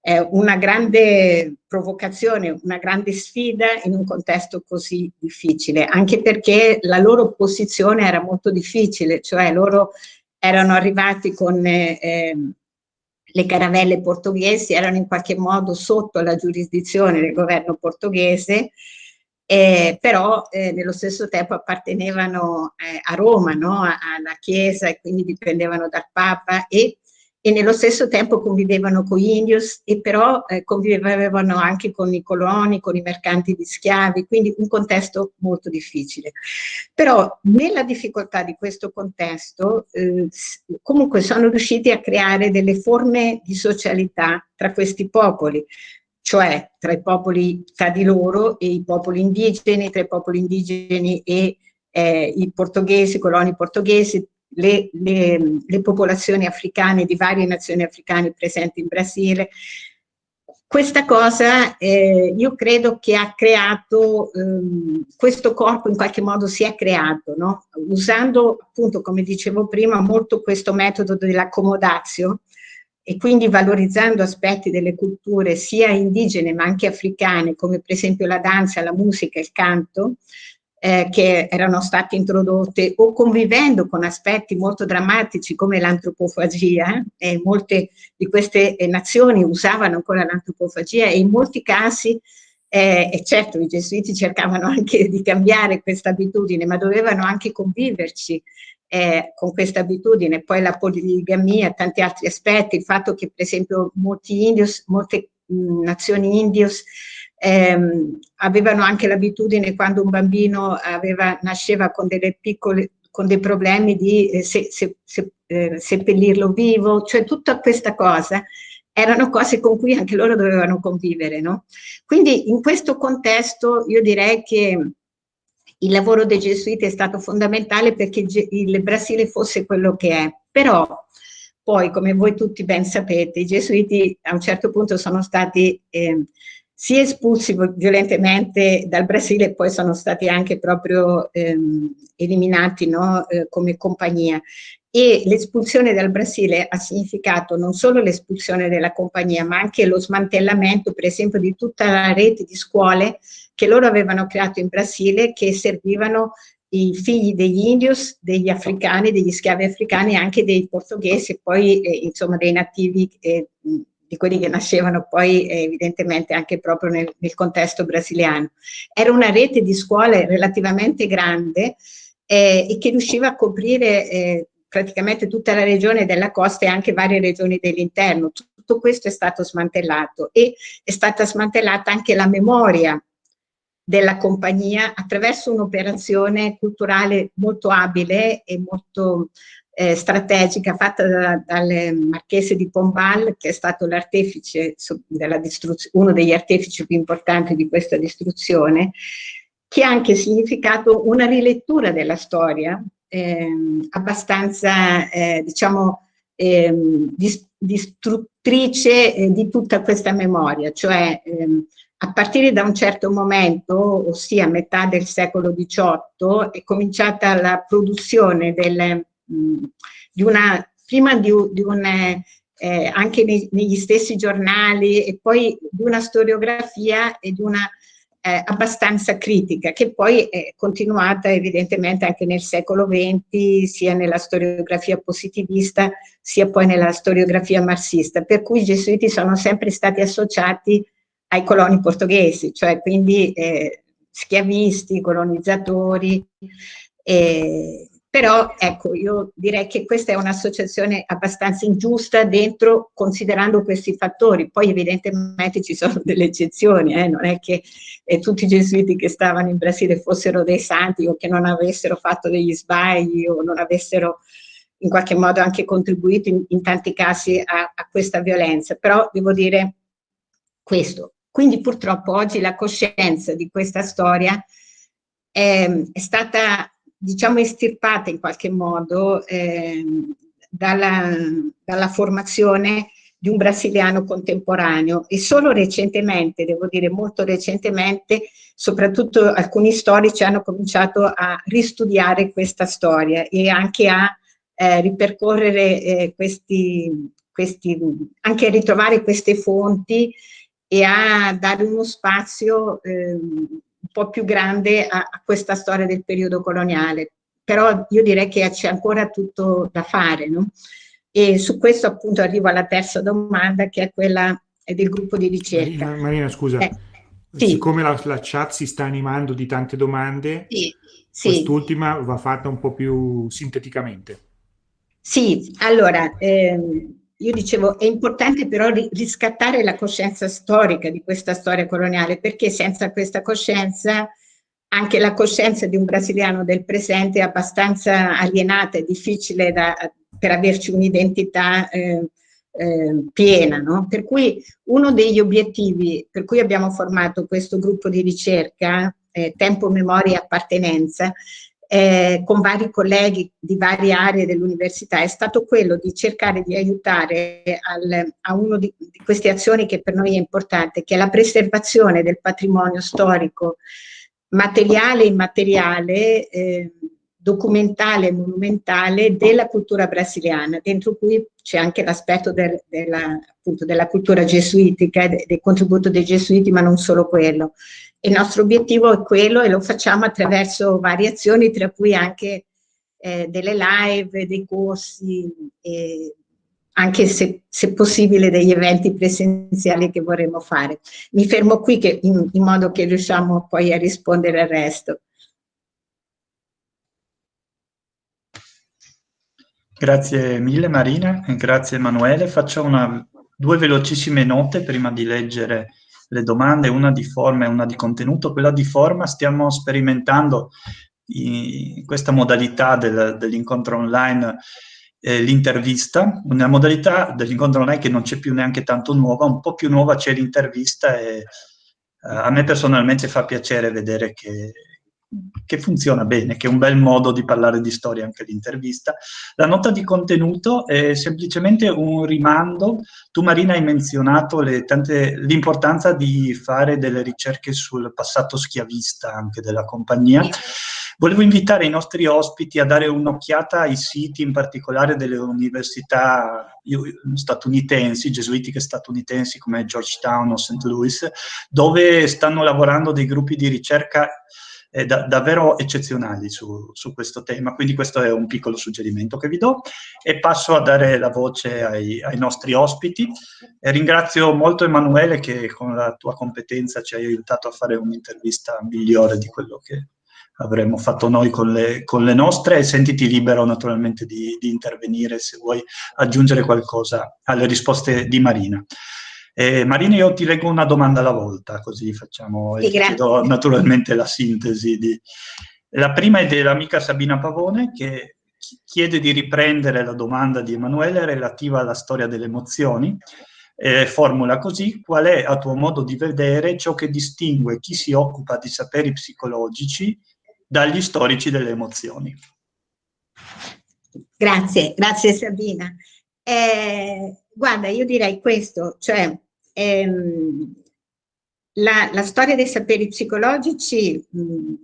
è una grande provocazione, una grande sfida in un contesto così difficile, anche perché la loro posizione era molto difficile, cioè loro erano arrivati con eh, le caravelle portoghesi erano in qualche modo sotto la giurisdizione del governo portoghese, eh, però eh, nello stesso tempo appartenevano eh, a Roma, no? alla Chiesa e quindi dipendevano dal Papa e e nello stesso tempo convivevano con gli indios e però eh, convivevano anche con i coloni, con i mercanti di schiavi, quindi un contesto molto difficile. Però nella difficoltà di questo contesto eh, comunque sono riusciti a creare delle forme di socialità tra questi popoli, cioè tra i popoli tra di loro e i popoli indigeni, tra i popoli indigeni e eh, i portoghesi, i coloni portoghesi, le, le, le popolazioni africane di varie nazioni africane presenti in Brasile. Questa cosa eh, io credo che ha creato, ehm, questo corpo in qualche modo si è creato, no? usando appunto come dicevo prima molto questo metodo dell'accomodazio e quindi valorizzando aspetti delle culture sia indigene ma anche africane come per esempio la danza, la musica, il canto, eh, che erano state introdotte o convivendo con aspetti molto drammatici come l'antropofagia, eh, molte di queste eh, nazioni usavano ancora l'antropofagia e in molti casi, eh, e certo i gesuiti cercavano anche di cambiare questa abitudine, ma dovevano anche conviverci eh, con questa abitudine, poi la poligamia, tanti altri aspetti, il fatto che per esempio molti indios, molte mh, nazioni indios ehm, avevano anche l'abitudine quando un bambino aveva, nasceva con piccole con dei problemi di eh, se, se, se, eh, seppellirlo vivo, cioè tutta questa cosa erano cose con cui anche loro dovevano convivere, no? Quindi in questo contesto io direi che il lavoro dei gesuiti è stato fondamentale perché il Brasile fosse quello che è, però poi come voi tutti ben sapete i gesuiti a un certo punto sono stati eh, sia espulsi violentemente dal Brasile e poi sono stati anche proprio ehm, eliminati no, eh, come compagnia. E l'espulsione dal Brasile ha significato non solo l'espulsione della compagnia, ma anche lo smantellamento, per esempio, di tutta la rete di scuole che loro avevano creato in Brasile, che servivano i figli degli indios, degli africani, degli schiavi africani anche dei portoghesi e poi eh, insomma dei nativi eh, di quelli che nascevano poi eh, evidentemente anche proprio nel, nel, contesto brasiliano. Era una rete di scuole relativamente grande eh, e che riusciva a coprire eh, praticamente tutta la regione della costa e anche varie regioni dell'interno. Tutto questo è stato smantellato e è stata smantellata anche la memoria della compagnia attraverso un'operazione culturale molto abile e molto eh, strategica fatta da, dal marchese di Pombal, che è stato l'artefice, uno degli artefici più importanti di questa distruzione, che ha anche significato una rilettura della storia eh, abbastanza, eh, diciamo, ehm, distruttrice eh, di tutta questa memoria, cioè ehm, a partire da un certo momento, ossia a metà del secolo XVIII, è cominciata la produzione delle di una, prima di, di un, eh, anche nei, negli stessi giornali e poi di una storiografia e di una eh, abbastanza critica, che poi è continuata evidentemente anche nel secolo XX, sia nella storiografia positivista, sia poi nella storiografia marxista, per cui i gesuiti sono sempre stati associati ai coloni portoghesi, cioè quindi eh, schiavisti, colonizzatori, eh, però ecco, io direi che questa è un'associazione abbastanza ingiusta dentro, considerando questi fattori. Poi evidentemente ci sono [laughs] delle eccezioni, eh? non è che eh, tutti i gesuiti che stavano in Brasile fossero dei santi o che non avessero fatto degli sbagli o non avessero in qualche modo anche contribuito in, in tanti casi a, a questa violenza. Però devo dire questo. Quindi purtroppo oggi la coscienza di questa storia è, è stata diciamo estirpata in qualche modo eh, dalla, dalla formazione di un brasiliano contemporaneo. E solo recentemente, devo dire molto recentemente, soprattutto alcuni storici hanno cominciato a ristudiare questa storia e anche a eh, ripercorrere eh, questi, questi, anche a ritrovare queste fonti e a dare uno spazio eh, un po' più grande a, a questa storia del periodo coloniale. Però io direi che c'è ancora tutto da fare, no? E su questo appunto arrivo alla terza domanda che è quella del gruppo di ricerca.
Marina, Marina scusa, eh, sì. siccome la, la, chat si sta animando di tante domande, sì, sì. quest'ultima va fatta un po' più sinteticamente.
Sì, allora, ehm, io dicevo, è importante però riscattare la coscienza storica di questa storia coloniale, perché senza questa coscienza anche la coscienza di un brasiliano del presente è abbastanza alienata, è difficile da, per averci un'identità eh, eh, piena. No? Per cui uno degli obiettivi per cui abbiamo formato questo gruppo di ricerca, eh, Tempo, Memoria e Appartenenza, eh, con vari colleghi di varie aree dell'università è stato quello di cercare di aiutare al, a una di, di, queste azioni che per noi è importante, che è la preservazione del patrimonio storico materiale e immateriale, eh, documentale e monumentale della cultura brasiliana, dentro cui c'è anche l'aspetto del, della, della, cultura gesuitica, del, contributo dei gesuiti, ma non solo quello. Il nostro obiettivo è quello e lo facciamo attraverso variazioni, tra cui anche eh, delle live, dei corsi, e anche se, se, possibile degli eventi presenziali che vorremmo fare. Mi fermo qui che, in, in modo che riusciamo poi a rispondere al resto.
Grazie mille Marina, grazie Emanuele. Faccio una, due velocissime note prima di leggere le domande, una di forma e una di contenuto. Quella di forma stiamo sperimentando in questa modalità del, dell'incontro online eh, l'intervista, una modalità dell'incontro online che non c'è più neanche tanto nuova, un po' più nuova c'è l'intervista e eh, a me personalmente fa piacere vedere che, che funziona bene, che è un bel modo di parlare di storia anche l'intervista. La nota di contenuto è semplicemente un rimando. Tu Marina hai menzionato l'importanza di fare delle ricerche sul passato schiavista anche della compagnia. Volevo invitare i nostri ospiti a dare un'occhiata ai siti, in particolare delle università statunitensi, gesuitiche statunitensi come Georgetown o St. Louis, dove stanno lavorando dei gruppi di ricerca eh, da, davvero eccezionali su, su, questo tema, quindi questo è un piccolo suggerimento che vi do e passo a dare la voce ai, ai nostri ospiti. E ringrazio molto Emanuele che con la tua competenza ci hai aiutato a fare un'intervista migliore di quello che avremmo fatto noi con le, con le nostre e sentiti libero naturalmente di, di intervenire se vuoi aggiungere qualcosa alle risposte di Marina. Eh, Marina, io ti leggo una domanda alla volta, così facciamo sì, e do naturalmente la sintesi. Di... La prima è dell'amica Sabina Pavone che chiede di riprendere la domanda di Emanuele relativa alla storia delle emozioni. Eh, formula così, qual è a tuo modo di vedere ciò che distingue chi si occupa di saperi psicologici dagli storici delle emozioni?
Grazie, grazie Sabina. Eh, guarda, io direi questo, cioè ehm, la, la, storia dei saperi psicologici mh,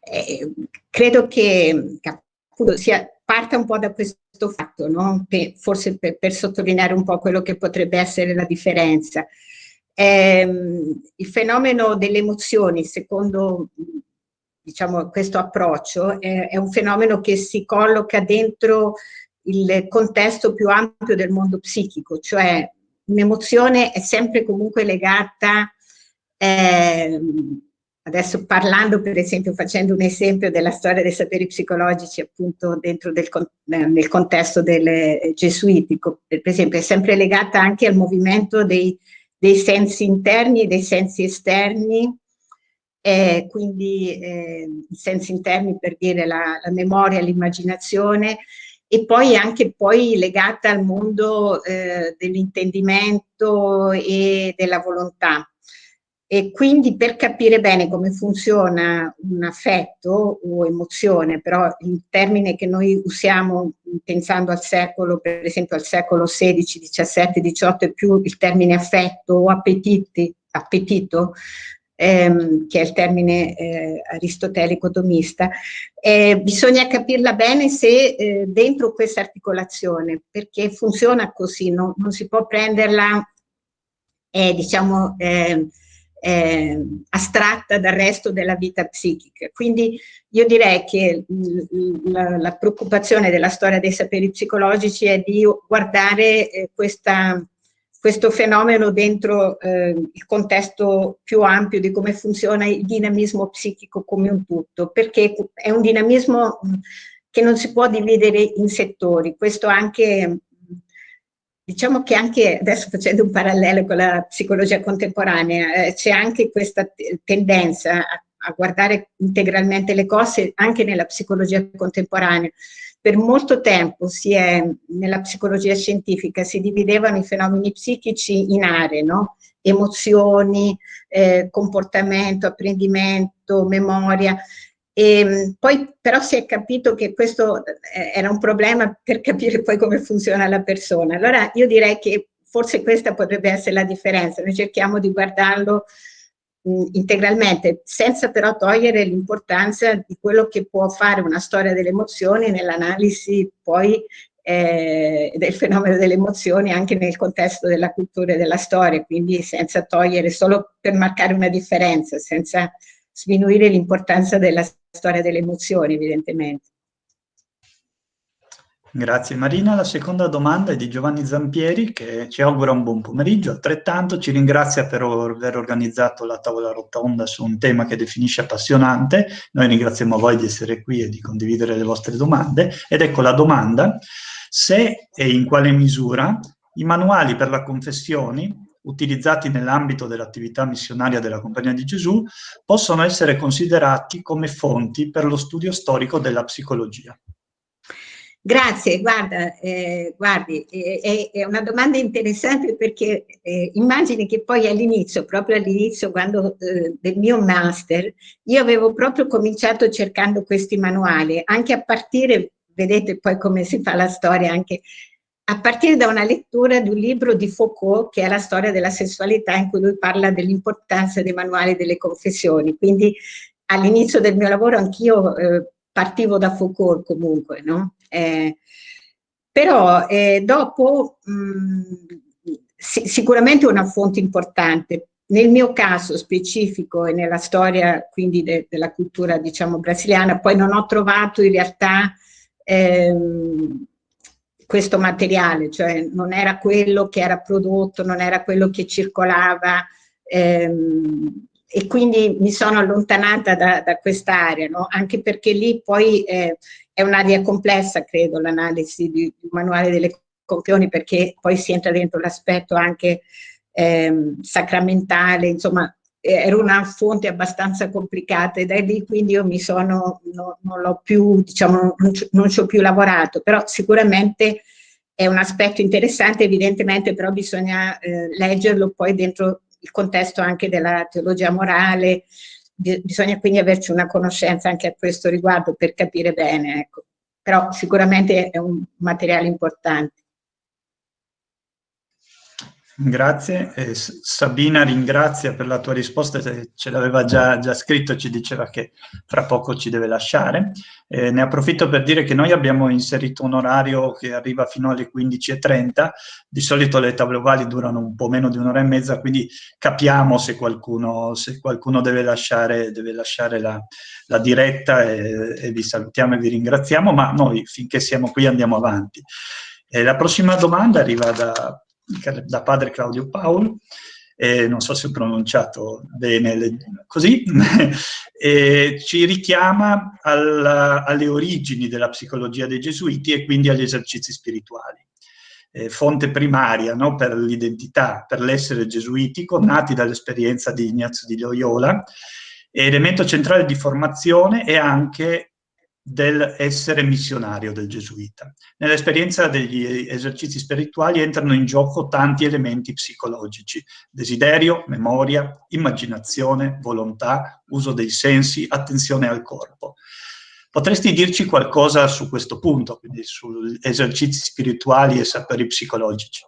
eh, credo che, appunto sia, parta un po' da questo fatto, no? per, forse per, per, sottolineare un po' quello che potrebbe essere la differenza. Eh, il fenomeno delle emozioni, secondo diciamo, questo approccio, è, è un fenomeno che si colloca dentro il contesto più ampio del mondo psichico, cioè un'emozione è sempre comunque legata, eh, adesso parlando per esempio, facendo un esempio della storia dei saperi psicologici appunto dentro del, nel contesto del gesuitico, per esempio è sempre legata anche al movimento dei, dei sensi interni e dei sensi esterni, eh, quindi eh, i sensi interni per dire la, la memoria, l'immaginazione, e poi anche poi legata al mondo eh, dell'intendimento e della volontà. E quindi per capire bene come funziona un affetto o emozione, però il termine che noi usiamo pensando al secolo, per esempio al secolo XVI, XVII, XVIII, è più il termine affetto o appetiti, appetito, ehm, che è il termine eh, aristotelico domista, eh, bisogna capirla bene se eh, dentro questa articolazione, perché funziona così, no? non si può prenderla, eh, diciamo, ehm, eh, astratta dal resto della vita psichica. Quindi io direi che la, la, preoccupazione della storia dei saperi psicologici è di guardare eh, questa, questo fenomeno dentro eh, il contesto più ampio di come funziona il dinamismo psichico come un tutto, perché è un dinamismo che non si può dividere in settori. Questo anche Diciamo che anche, adesso facendo un parallelo con la psicologia contemporanea, eh, c'è anche questa tendenza a, a, guardare integralmente le cose anche nella psicologia contemporanea. Per molto tempo è, nella psicologia scientifica si dividevano i fenomeni psichici in aree, no? emozioni, eh, comportamento, apprendimento, memoria, e ehm, poi però si è capito che questo eh, era un problema per capire poi come funziona la persona. Allora io direi che forse questa potrebbe essere la differenza, noi cerchiamo di guardarlo integralmente, senza però togliere l'importanza di quello che può fare una storia delle emozioni nell'analisi poi eh, del fenomeno delle emozioni anche nel contesto della cultura e della storia, quindi senza togliere, solo per marcare una differenza, senza sminuire l'importanza della storia delle emozioni, evidentemente.
Grazie Marina. La seconda domanda è di Giovanni Zampieri che ci augura un buon pomeriggio, altrettanto ci ringrazia per aver organizzato la tavola rotonda su un tema che definisce appassionante. Noi ringraziamo voi di essere qui e di condividere le vostre domande. Ed ecco la domanda, se e in quale misura i manuali per la confessione utilizzati nell'ambito dell'attività missionaria della Compagnia di Gesù possono essere considerati come fonti per lo studio storico della psicologia.
Grazie, guarda, eh, guardi, eh, è, una domanda interessante perché eh, immagini che poi all'inizio, proprio all'inizio eh, del mio master, io avevo proprio cominciato cercando questi manuali, anche a partire, vedete poi come si fa la storia anche a partire da una lettura di un libro di Foucault che è la storia della sessualità in cui lui parla dell'importanza dei manuali delle confessioni. Quindi all'inizio del mio lavoro anch'io eh, partivo da Foucault comunque, no? Eh, però eh, dopo mh, si, sicuramente una fonte importante. Nel mio caso specifico e nella storia quindi de, della cultura diciamo brasiliana, poi non ho trovato in realtà ehm, questo materiale, cioè non era quello che era prodotto, non era quello che circolava ehm, e quindi mi sono allontanata da, da quest'area, no? anche perché lì poi eh, è un'area complessa, credo, l'analisi di, di manuale delle compioni, perché poi si entra dentro l'aspetto anche ehm, sacramentale, insomma, era una fonte abbastanza complicata e da lì quindi io mi sono, no, non l'ho più, diciamo, non ci ho più lavorato, però sicuramente è un aspetto interessante, evidentemente però bisogna eh, leggerlo poi dentro il contesto anche della teologia morale, bisogna quindi averci una conoscenza anche a questo riguardo per capire bene, ecco. però sicuramente è un materiale importante.
Grazie. Eh, Sabina ringrazia per la tua risposta, ce l'aveva già, già, scritto, ci diceva che fra poco ci deve lasciare. Eh, ne approfitto per dire che noi abbiamo inserito un orario che arriva fino alle 15.30, di solito le tavole ovali durano un po' meno di un'ora e mezza, quindi capiamo se qualcuno, se qualcuno deve lasciare, deve lasciare la, la, diretta e, e, vi salutiamo e vi ringraziamo, ma noi finché siamo qui andiamo avanti. Eh, la prossima domanda arriva da da padre Claudio Paolo, eh, non so se ho pronunciato bene così, [laughs] e ci richiama alla, alle origini della psicologia dei gesuiti e quindi agli esercizi spirituali. Eh, fonte primaria no, per l'identità, per l'essere gesuitico, nati dall'esperienza di Ignazio di Loyola, elemento centrale di formazione e anche dell'essere missionario del gesuita. Nell'esperienza degli esercizi spirituali entrano in gioco tanti elementi psicologici, desiderio, memoria, immaginazione, volontà, uso dei sensi, attenzione al corpo. Potresti dirci qualcosa su questo punto, quindi sugli esercizi spirituali e saperi psicologici?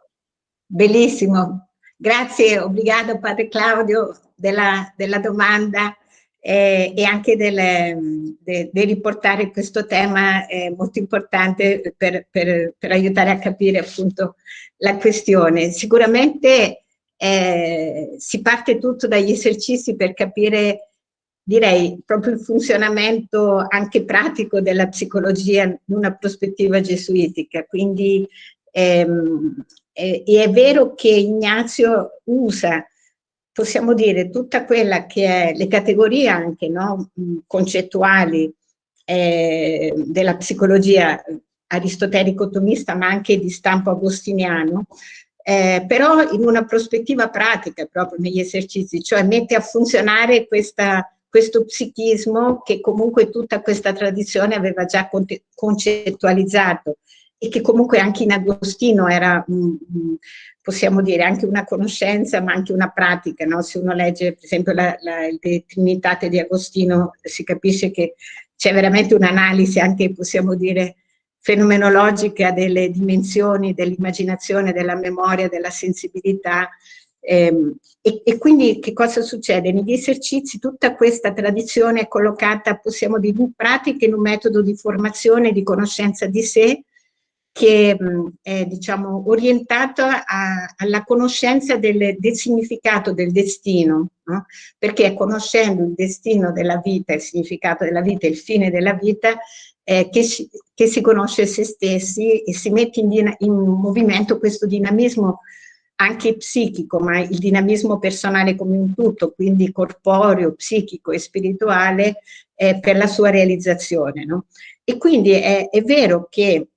Bellissimo, grazie, obrigado Padre Claudio della, della domanda eh, e anche del, de, de riportare questo tema eh, molto importante per, per, per, aiutare a capire appunto la questione. Sicuramente eh, si parte tutto dagli esercizi per capire direi proprio il funzionamento anche pratico della psicologia in una prospettiva gesuitica, quindi ehm, e, e è vero che Ignazio usa, possiamo dire, tutta quella che è le categorie anche no, concettuali eh, della psicologia aristotelico-tomista, ma anche di stampo agostiniano, eh, però in una prospettiva pratica proprio negli esercizi, cioè mette a funzionare questa, questo psichismo che comunque tutta questa tradizione aveva già concettualizzato e che comunque anche in Agostino era, possiamo dire, anche una conoscenza ma anche una pratica, no? se uno legge per esempio la, la, le Trinitate di Agostino si capisce che c'è veramente un'analisi anche, possiamo dire, fenomenologica delle dimensioni dell'immaginazione, della memoria, della sensibilità, ehm, e, e, quindi che cosa succede? Negli esercizi tutta questa tradizione è collocata, possiamo dire, in pratica in un metodo di formazione, di conoscenza di sé, che è diciamo, orientato a, alla conoscenza del, del, significato del destino, no? perché conoscendo il destino della vita, il significato della vita, il fine della vita, eh, che, si, che, si, conosce se stessi e si mette in, in, movimento questo dinamismo anche psichico, ma il dinamismo personale come un tutto, quindi corporeo, psichico e spirituale, eh, per la sua realizzazione. No? E quindi è, è vero che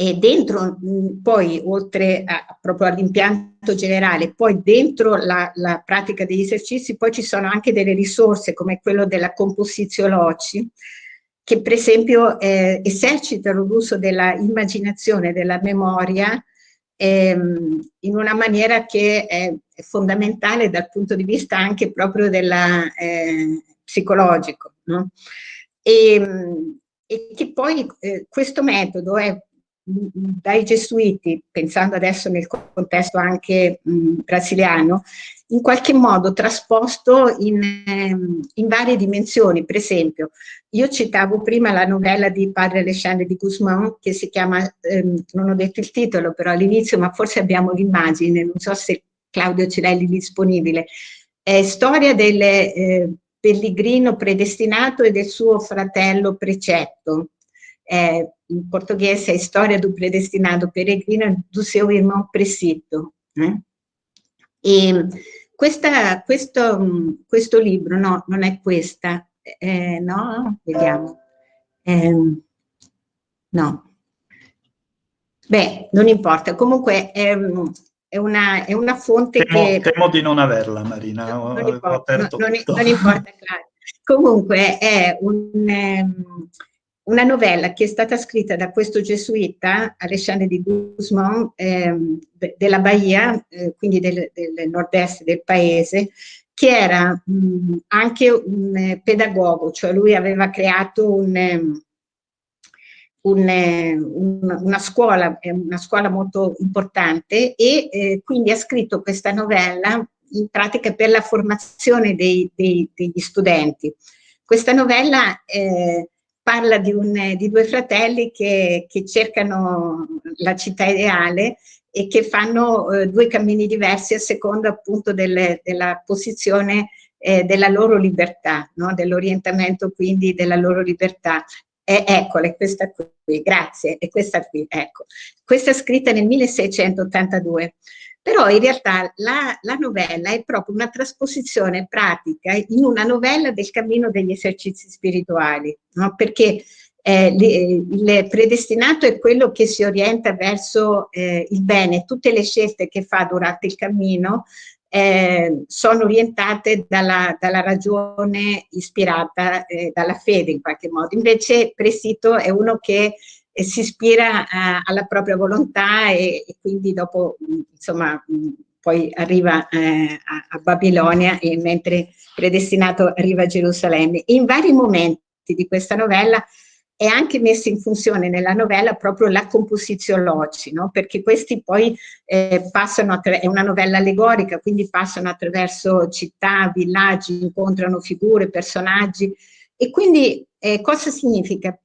e dentro poi oltre a, proprio all'impianto generale, poi dentro la, la, pratica degli esercizi poi ci sono anche delle risorse come quello della composizione loci che per esempio eh, esercitano l'uso della immaginazione, della memoria ehm, in una maniera che è, fondamentale dal punto di vista anche proprio della, eh, psicologico. No? E, e, che poi eh, questo metodo è dai gesuiti, pensando adesso nel contesto anche mh, brasiliano, in qualche modo trasposto in, ehm, in, varie dimensioni. Per esempio, io citavo prima la novella di padre Alexandre di Guzmán, che si chiama, ehm, non ho detto il titolo però all'inizio, ma forse abbiamo l'immagine, non so se Claudio l'hai lì disponibile, è storia del eh, pellegrino predestinato e del suo fratello precetto, eh, in portoghese è Storia do predestinato peregrino do seu irmão precito. Eh? E questa, questo, questo, libro, no, non è questa, eh, no, vediamo, eh, no, beh, non importa, comunque è, è, una, è una, fonte
temo,
che...
Temo di non averla, Marina,
non, non, importa, non, non importa, [laughs] claro. Comunque è un... Una novella che è stata scritta da questo gesuita, Alexandre di Guzmán, ehm, della Bahia, eh, quindi del, del nord-est del paese, che era mh, anche un eh, pedagogo, cioè lui aveva creato un, ehm, un, eh, un, una, scuola, una scuola molto importante e eh, quindi ha scritto questa novella in pratica per la formazione dei, dei, degli studenti. Questa novella eh, parla di, un, di due fratelli che, che, cercano la città ideale e che fanno eh, due cammini diversi a seconda appunto delle, della posizione eh, della loro libertà, no? dell'orientamento quindi della loro libertà. Eccola, è questa qui, grazie, è questa qui, ecco. Questa è scritta nel 1682. Però in realtà la, la, novella è proprio una trasposizione pratica in una novella del cammino degli esercizi spirituali, no? perché eh, il predestinato è quello che si orienta verso eh, il bene, tutte le scelte che fa durante il cammino eh, sono orientate dalla, dalla ragione ispirata eh, dalla fede in qualche modo, invece Presito è uno che e si ispira a, alla propria volontà e, e, quindi dopo insomma poi arriva eh, a, a, Babilonia e mentre predestinato arriva a Gerusalemme. In vari momenti di questa novella è anche messa in funzione nella novella proprio la composizione loci, no? perché questi poi eh, passano, è una novella allegorica, quindi passano attraverso città, villaggi, incontrano figure, personaggi e quindi eh, cosa significa?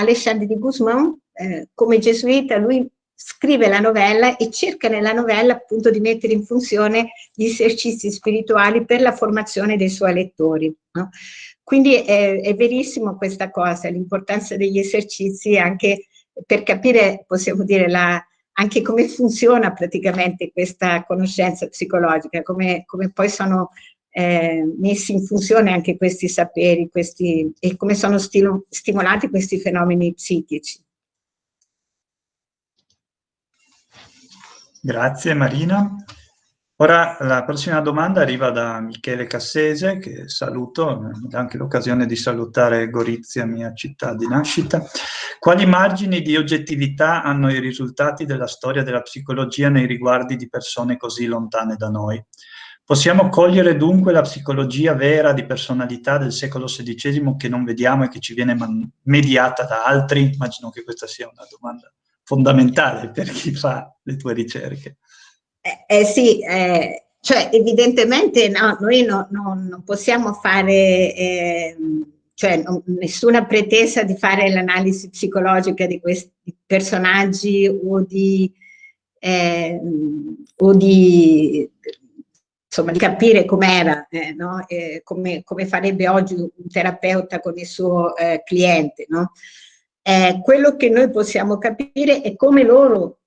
Alexandre di Guzmán, eh, come gesuita, lui scrive la novella e cerca nella novella appunto di mettere in funzione gli esercizi spirituali per la formazione dei suoi lettori. No? Quindi è, è, verissimo questa cosa, l'importanza degli esercizi anche per capire, possiamo dire, la, anche come funziona praticamente questa conoscenza psicologica, come, come poi sono eh, messi in funzione anche questi saperi questi, e come sono stimolati questi fenomeni psichici.
Grazie Marina. Ora la prossima domanda arriva da Michele Cassese, che saluto, mi dà anche l'occasione di salutare Gorizia, mia città di nascita. Quali margini di oggettività hanno i risultati della storia della psicologia nei riguardi di persone così lontane da noi? Possiamo cogliere dunque la psicologia vera di personalità del secolo XVI che non vediamo e che ci viene mediata da altri? Immagino che questa sia una domanda fondamentale per chi fa le tue ricerche.
Eh, eh sì, eh, cioè evidentemente no, noi no, no, non possiamo fare, eh, cioè nessuna pretesa di fare l'analisi psicologica di questi personaggi o di, ehm, o di insomma, di capire com'era, eh, no? eh, come, come, farebbe oggi un terapeuta con il suo eh, cliente. No? Eh, quello che noi possiamo capire è come loro,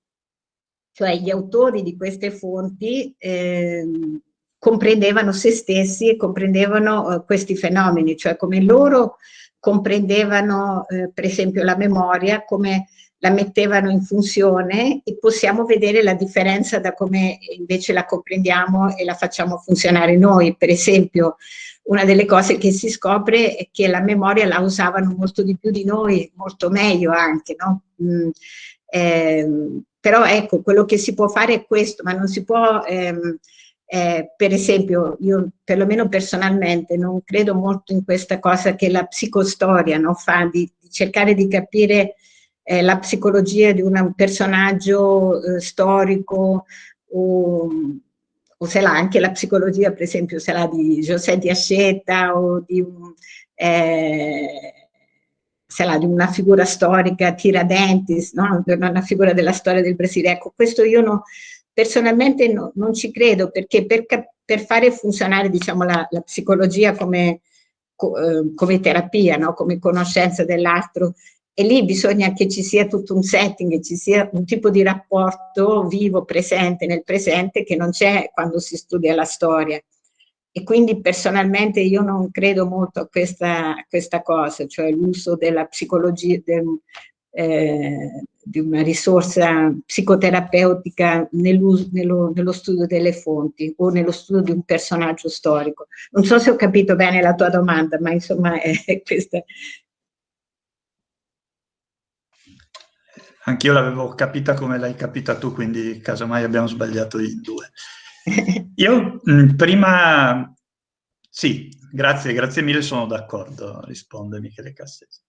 cioè gli autori di queste fonti, ehm, comprendevano se stessi e comprendevano eh, questi fenomeni, cioè come loro comprendevano eh, per esempio la memoria, come la mettevano in funzione e possiamo vedere la differenza da come invece la comprendiamo e la facciamo funzionare noi. Per esempio, una delle cose che si scopre è che la memoria la usavano molto di più di noi, molto meglio anche, no? Mm, eh, però ecco, quello che si può fare è questo, ma non si può, ehm, eh, per esempio, io perlomeno personalmente non credo molto in questa cosa che la psicostoria no, fa, di, di, cercare di capire eh, la psicologia di un personaggio eh, storico o o se l'ha anche la psicologia, per esempio, se l'ha di José di Asceta o di, un, eh, se l'ha di una figura storica, Tiradentes, no? una figura della storia del Brasile. Ecco, questo io no, personalmente no, non ci credo, perché per, per fare funzionare diciamo, la, la psicologia come, co, eh, come terapia, no? come conoscenza dell'altro, e lì bisogna che ci sia tutto un setting, ci sia un tipo di rapporto vivo, presente nel presente che non c'è quando si studia la storia. E quindi personalmente io non credo molto a questa, a questa cosa, cioè l'uso della psicologia, del, eh, di una risorsa psicoterapeutica nello, nello, studio delle fonti o nello studio di un personaggio storico. Non so se ho capito bene la tua domanda, ma insomma [laughs] è questa
Anch'io l'avevo capita come l'hai capita tu, quindi casomai abbiamo sbagliato in due. [laughs] Io mh, mm, prima... Sì, grazie, grazie mille, sono d'accordo, risponde Michele Cassese.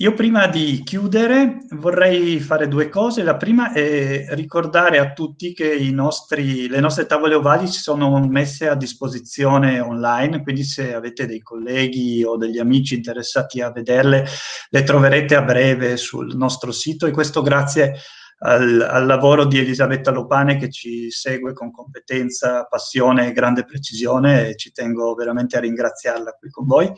Io prima di chiudere vorrei fare due cose. La prima è ricordare a tutti che nostri, le nostre tavole ovali si sono messe a disposizione online, quindi se avete dei colleghi o degli amici interessati a vederle, le troverete a breve sul nostro sito e questo grazie al, al lavoro di Elisabetta Lopane che ci segue con competenza, passione e grande precisione e ci tengo veramente a ringraziarla qui con voi.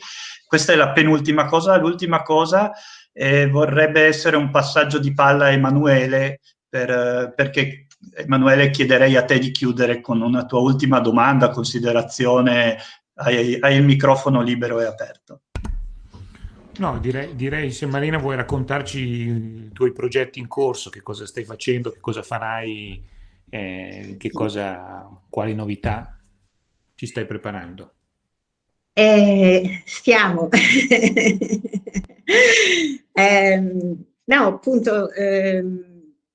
Questa è la penultima cosa. L'ultima cosa eh, vorrebbe essere un passaggio di palla a Emanuele, per, perché Emanuele chiederei a te di chiudere con una tua ultima domanda, considerazione, hai, hai il microfono libero e aperto.
No, direi, direi, se Marina vuoi raccontarci i tuoi progetti in corso, che cosa stai facendo, che cosa farai, eh, che cosa, quali novità ci stai preparando.
Eh, stiamo. [laughs] eh, no, appunto, eh,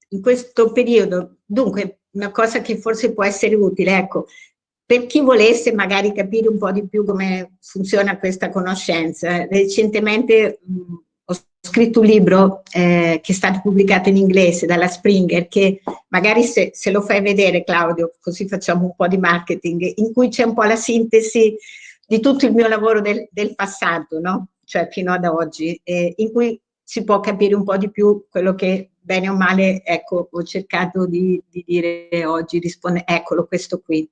in questo periodo, dunque, una cosa che forse può essere utile, ecco, per chi volesse magari capire un po' di più come funziona questa conoscenza, recentemente mh, ho scritto un libro eh, che è stato pubblicato in inglese dalla Springer, che magari se, se lo fai vedere Claudio, così facciamo un po' di marketing, in cui c'è un po' la sintesi di tutto il mio lavoro del, del passato, no? cioè fino ad oggi, eh, in cui si può capire un po' di più quello che bene o male, ecco, ho cercato di, di dire oggi, eccolo, questo qui.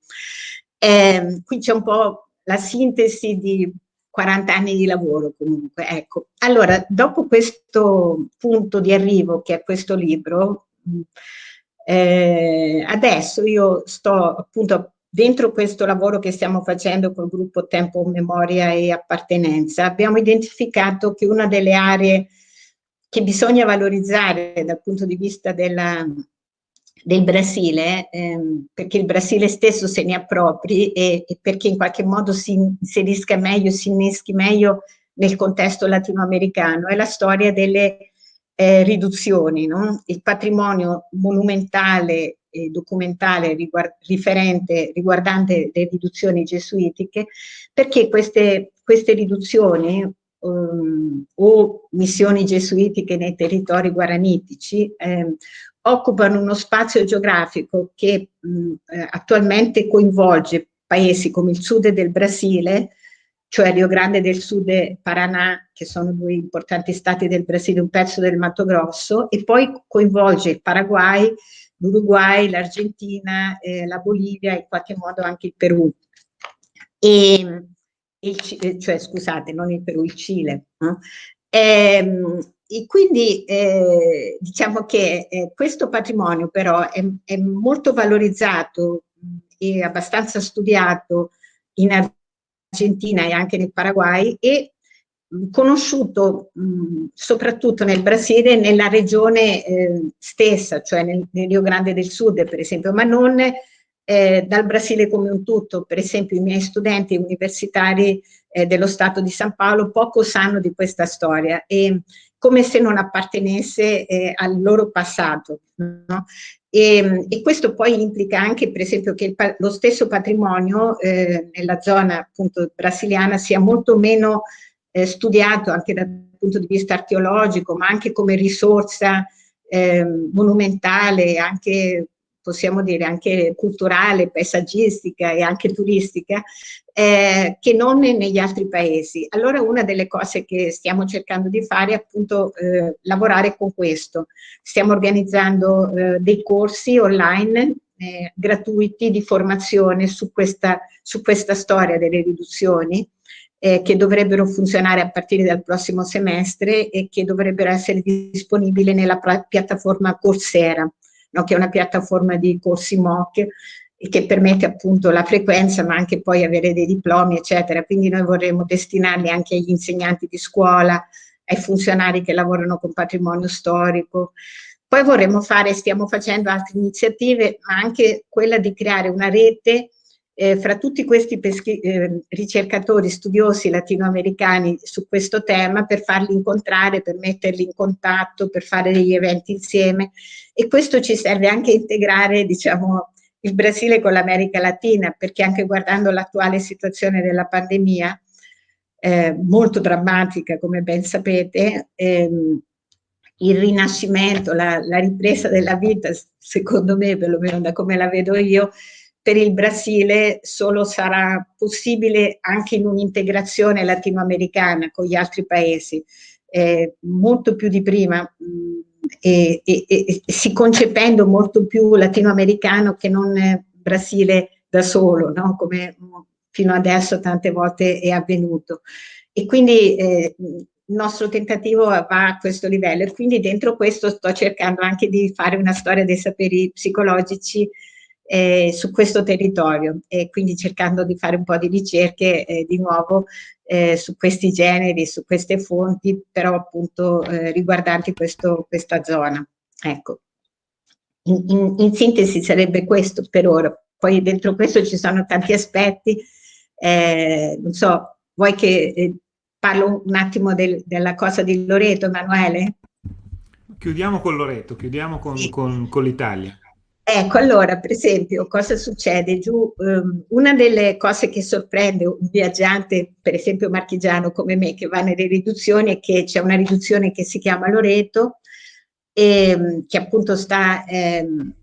Eh, qui c'è un po' la sintesi di 40 anni di lavoro comunque, ecco. Allora, dopo questo punto di arrivo che è questo libro, eh, adesso io sto appunto dentro questo lavoro che stiamo facendo col gruppo Tempo, Memoria e Appartenenza, abbiamo identificato che una delle aree che bisogna valorizzare dal punto di vista della, del Brasile, ehm, perché il Brasile stesso se ne appropri e, e, perché in qualche modo si inserisca meglio, si inneschi meglio nel contesto latinoamericano, è la storia delle eh, riduzioni, no? il patrimonio monumentale e documentale riguard riferente, riguardante le riduzioni gesuitiche, perché queste, queste riduzioni um, o missioni gesuitiche nei territori guaranitici eh, occupano uno spazio geografico che mh, eh, attualmente coinvolge paesi come il sud del Brasile, cioè Rio Grande del Sud e Paraná, che sono due importanti stati del Brasile, un pezzo del Mato Grosso, e poi coinvolge il Paraguay, l'Uruguay, l'Argentina, eh, la Bolivia e in qualche modo anche il Perù. E, il, eh, cioè, scusate, non il Perù, il Cile. No? E, ehm, e quindi eh, diciamo che eh, questo patrimonio però è, è, molto valorizzato e abbastanza studiato in Argentina e anche nel Paraguay e conosciuto mh, soprattutto nel Brasile e nella regione eh, stessa, cioè nel, nel, Rio Grande del Sud per esempio, ma non eh, dal Brasile come un tutto. Per esempio i miei studenti universitari eh, dello Stato di San Paolo poco sanno di questa storia e come se non appartenesse eh, al loro passato. No? E, e, questo poi implica anche, per esempio, che lo stesso patrimonio eh, nella zona appunto brasiliana sia molto meno eh, studiato anche dal punto di vista archeologico, ma anche come risorsa eh, monumentale, anche possiamo dire anche culturale, paesaggistica e anche turistica, eh, che non negli altri paesi. Allora una delle cose che stiamo cercando di fare è appunto eh, lavorare con questo. Stiamo organizzando eh, dei corsi online eh, gratuiti di formazione su questa, su questa storia delle riduzioni eh, che dovrebbero funzionare a partire dal prossimo semestre e che dovrebbero essere disponibili nella piattaforma Coursera no? che è una piattaforma di corsi MOOC che permette appunto la frequenza ma anche poi avere dei diplomi eccetera, quindi noi vorremmo destinarli anche agli insegnanti di scuola, ai funzionari che lavorano con patrimonio storico, poi vorremmo fare, stiamo facendo altre iniziative, ma anche quella di creare una rete eh, fra tutti questi eh, ricercatori, studiosi latinoamericani su questo tema per farli incontrare, per metterli in contatto, per fare degli eventi insieme. E questo ci serve anche a integrare diciamo, il Brasile con l'America Latina perché anche guardando l'attuale situazione della pandemia eh, molto drammatica come ben sapete ehm, il rinascimento, la, la ripresa della vita secondo me perlomeno da come la vedo io per il Brasile solo sarà possibile anche in un'integrazione latinoamericana con gli altri paesi, eh, molto più di prima mh, e, e, e, si concependo molto più latinoamericano che non Brasile da solo, no? come fino adesso tante volte è avvenuto. E quindi eh, il nostro tentativo va a questo livello e quindi dentro questo sto cercando anche di fare una storia dei saperi psicologici eh, su questo territorio e quindi cercando di fare un po' di ricerche eh, di nuovo eh, su questi generi, su queste fonti, però appunto eh, riguardanti questo, questa zona. Ecco. In, in, in, sintesi sarebbe questo per ora. Poi dentro questo ci sono tanti aspetti, eh, non so, vuoi che eh, parlo un attimo del, della cosa di Loreto, Emanuele?
Chiudiamo con Loreto, chiudiamo con, sì. con, con l'Italia.
Ecco, allora, per esempio, cosa succede giù? Um, una delle cose che sorprende un viaggiante, per esempio marchigiano come me, che va nelle riduzioni, è che c'è una riduzione che si chiama Loreto, e, che appunto sta ehm,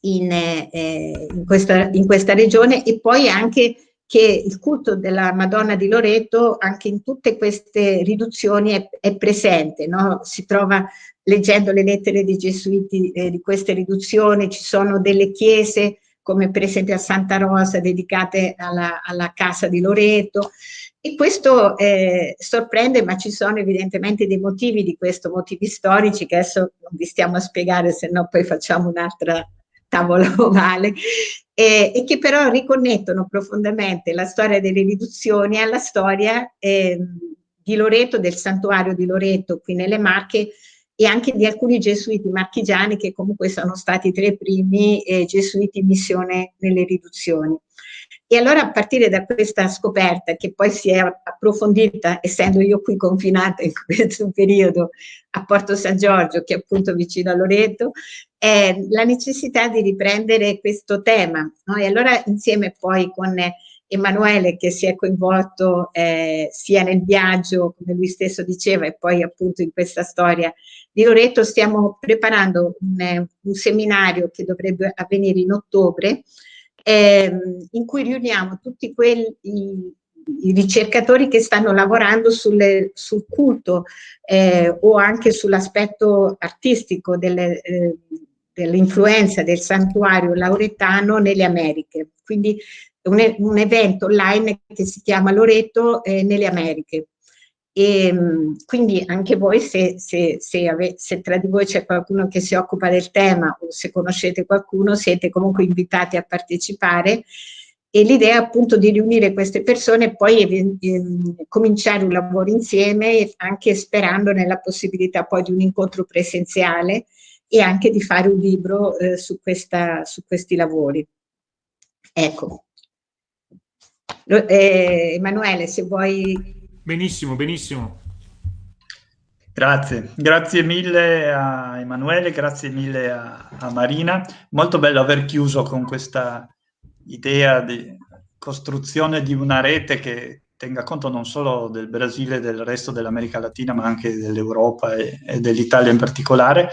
in, eh, in, questa, in, questa, regione, e poi anche che il culto della Madonna di Loreto anche in tutte queste riduzioni è, è presente, no? si trova leggendo le lettere dei gesuiti eh, di queste riduzioni, ci sono delle chiese come per esempio a Santa Rosa dedicate alla, alla casa di Loreto e questo eh, sorprende ma ci sono evidentemente dei motivi di questo, motivi storici che adesso non vi stiamo a spiegare se no poi facciamo un'altra [laughs] tavola ovale eh, e che però riconnettono profondamente la storia delle riduzioni alla storia eh, di Loreto, del santuario di Loreto qui nelle Marche e anche di alcuni gesuiti marchigiani che comunque sono stati tra i primi eh, gesuiti in missione nelle riduzioni. E allora a partire da questa scoperta che poi si è approfondita, essendo io qui confinata in [laughs] questo periodo a Porto San Giorgio, che è appunto vicino a Loreto, è la necessità di riprendere questo tema. No? E allora insieme poi con Emanuele che si è coinvolto eh, sia nel viaggio, come lui stesso diceva, e poi appunto in questa storia di Loreto, stiamo preparando un, un seminario che dovrebbe avvenire in ottobre, ehm, in cui riuniamo tutti quelli, i, ricercatori che stanno lavorando sulle, sul culto eh, o anche sull'aspetto artistico delle, eh, dell'influenza del santuario lauretano nelle Americhe. Quindi un, un evento online che si chiama Loreto eh, nelle Americhe. E, ehm, quindi anche voi, se, se, se, ave, se, tra di voi c'è qualcuno che si occupa del tema o se conoscete qualcuno, siete comunque invitati a partecipare. E l'idea è appunto di riunire queste persone e poi eh, cominciare un lavoro insieme, anche sperando nella possibilità poi di un incontro presenziale e anche di fare un libro eh, su, questa, su questi lavori. Ecco. Eh, Emanuele, se vuoi
Benissimo, benissimo.
Grazie, grazie mille a Emanuele, grazie mille a, a, Marina. Molto bello aver chiuso con questa idea di costruzione di una rete che tenga conto non solo del Brasile e del resto dell'America Latina, ma anche dell'Europa e, e dell'Italia in particolare.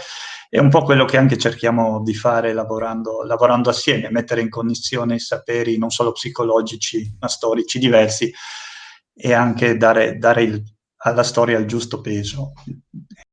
È un po' quello che anche cerchiamo di fare lavorando, lavorando assieme, mettere in connessione i saperi non solo psicologici, ma storici diversi, e anche dare, dare il, alla storia il giusto peso.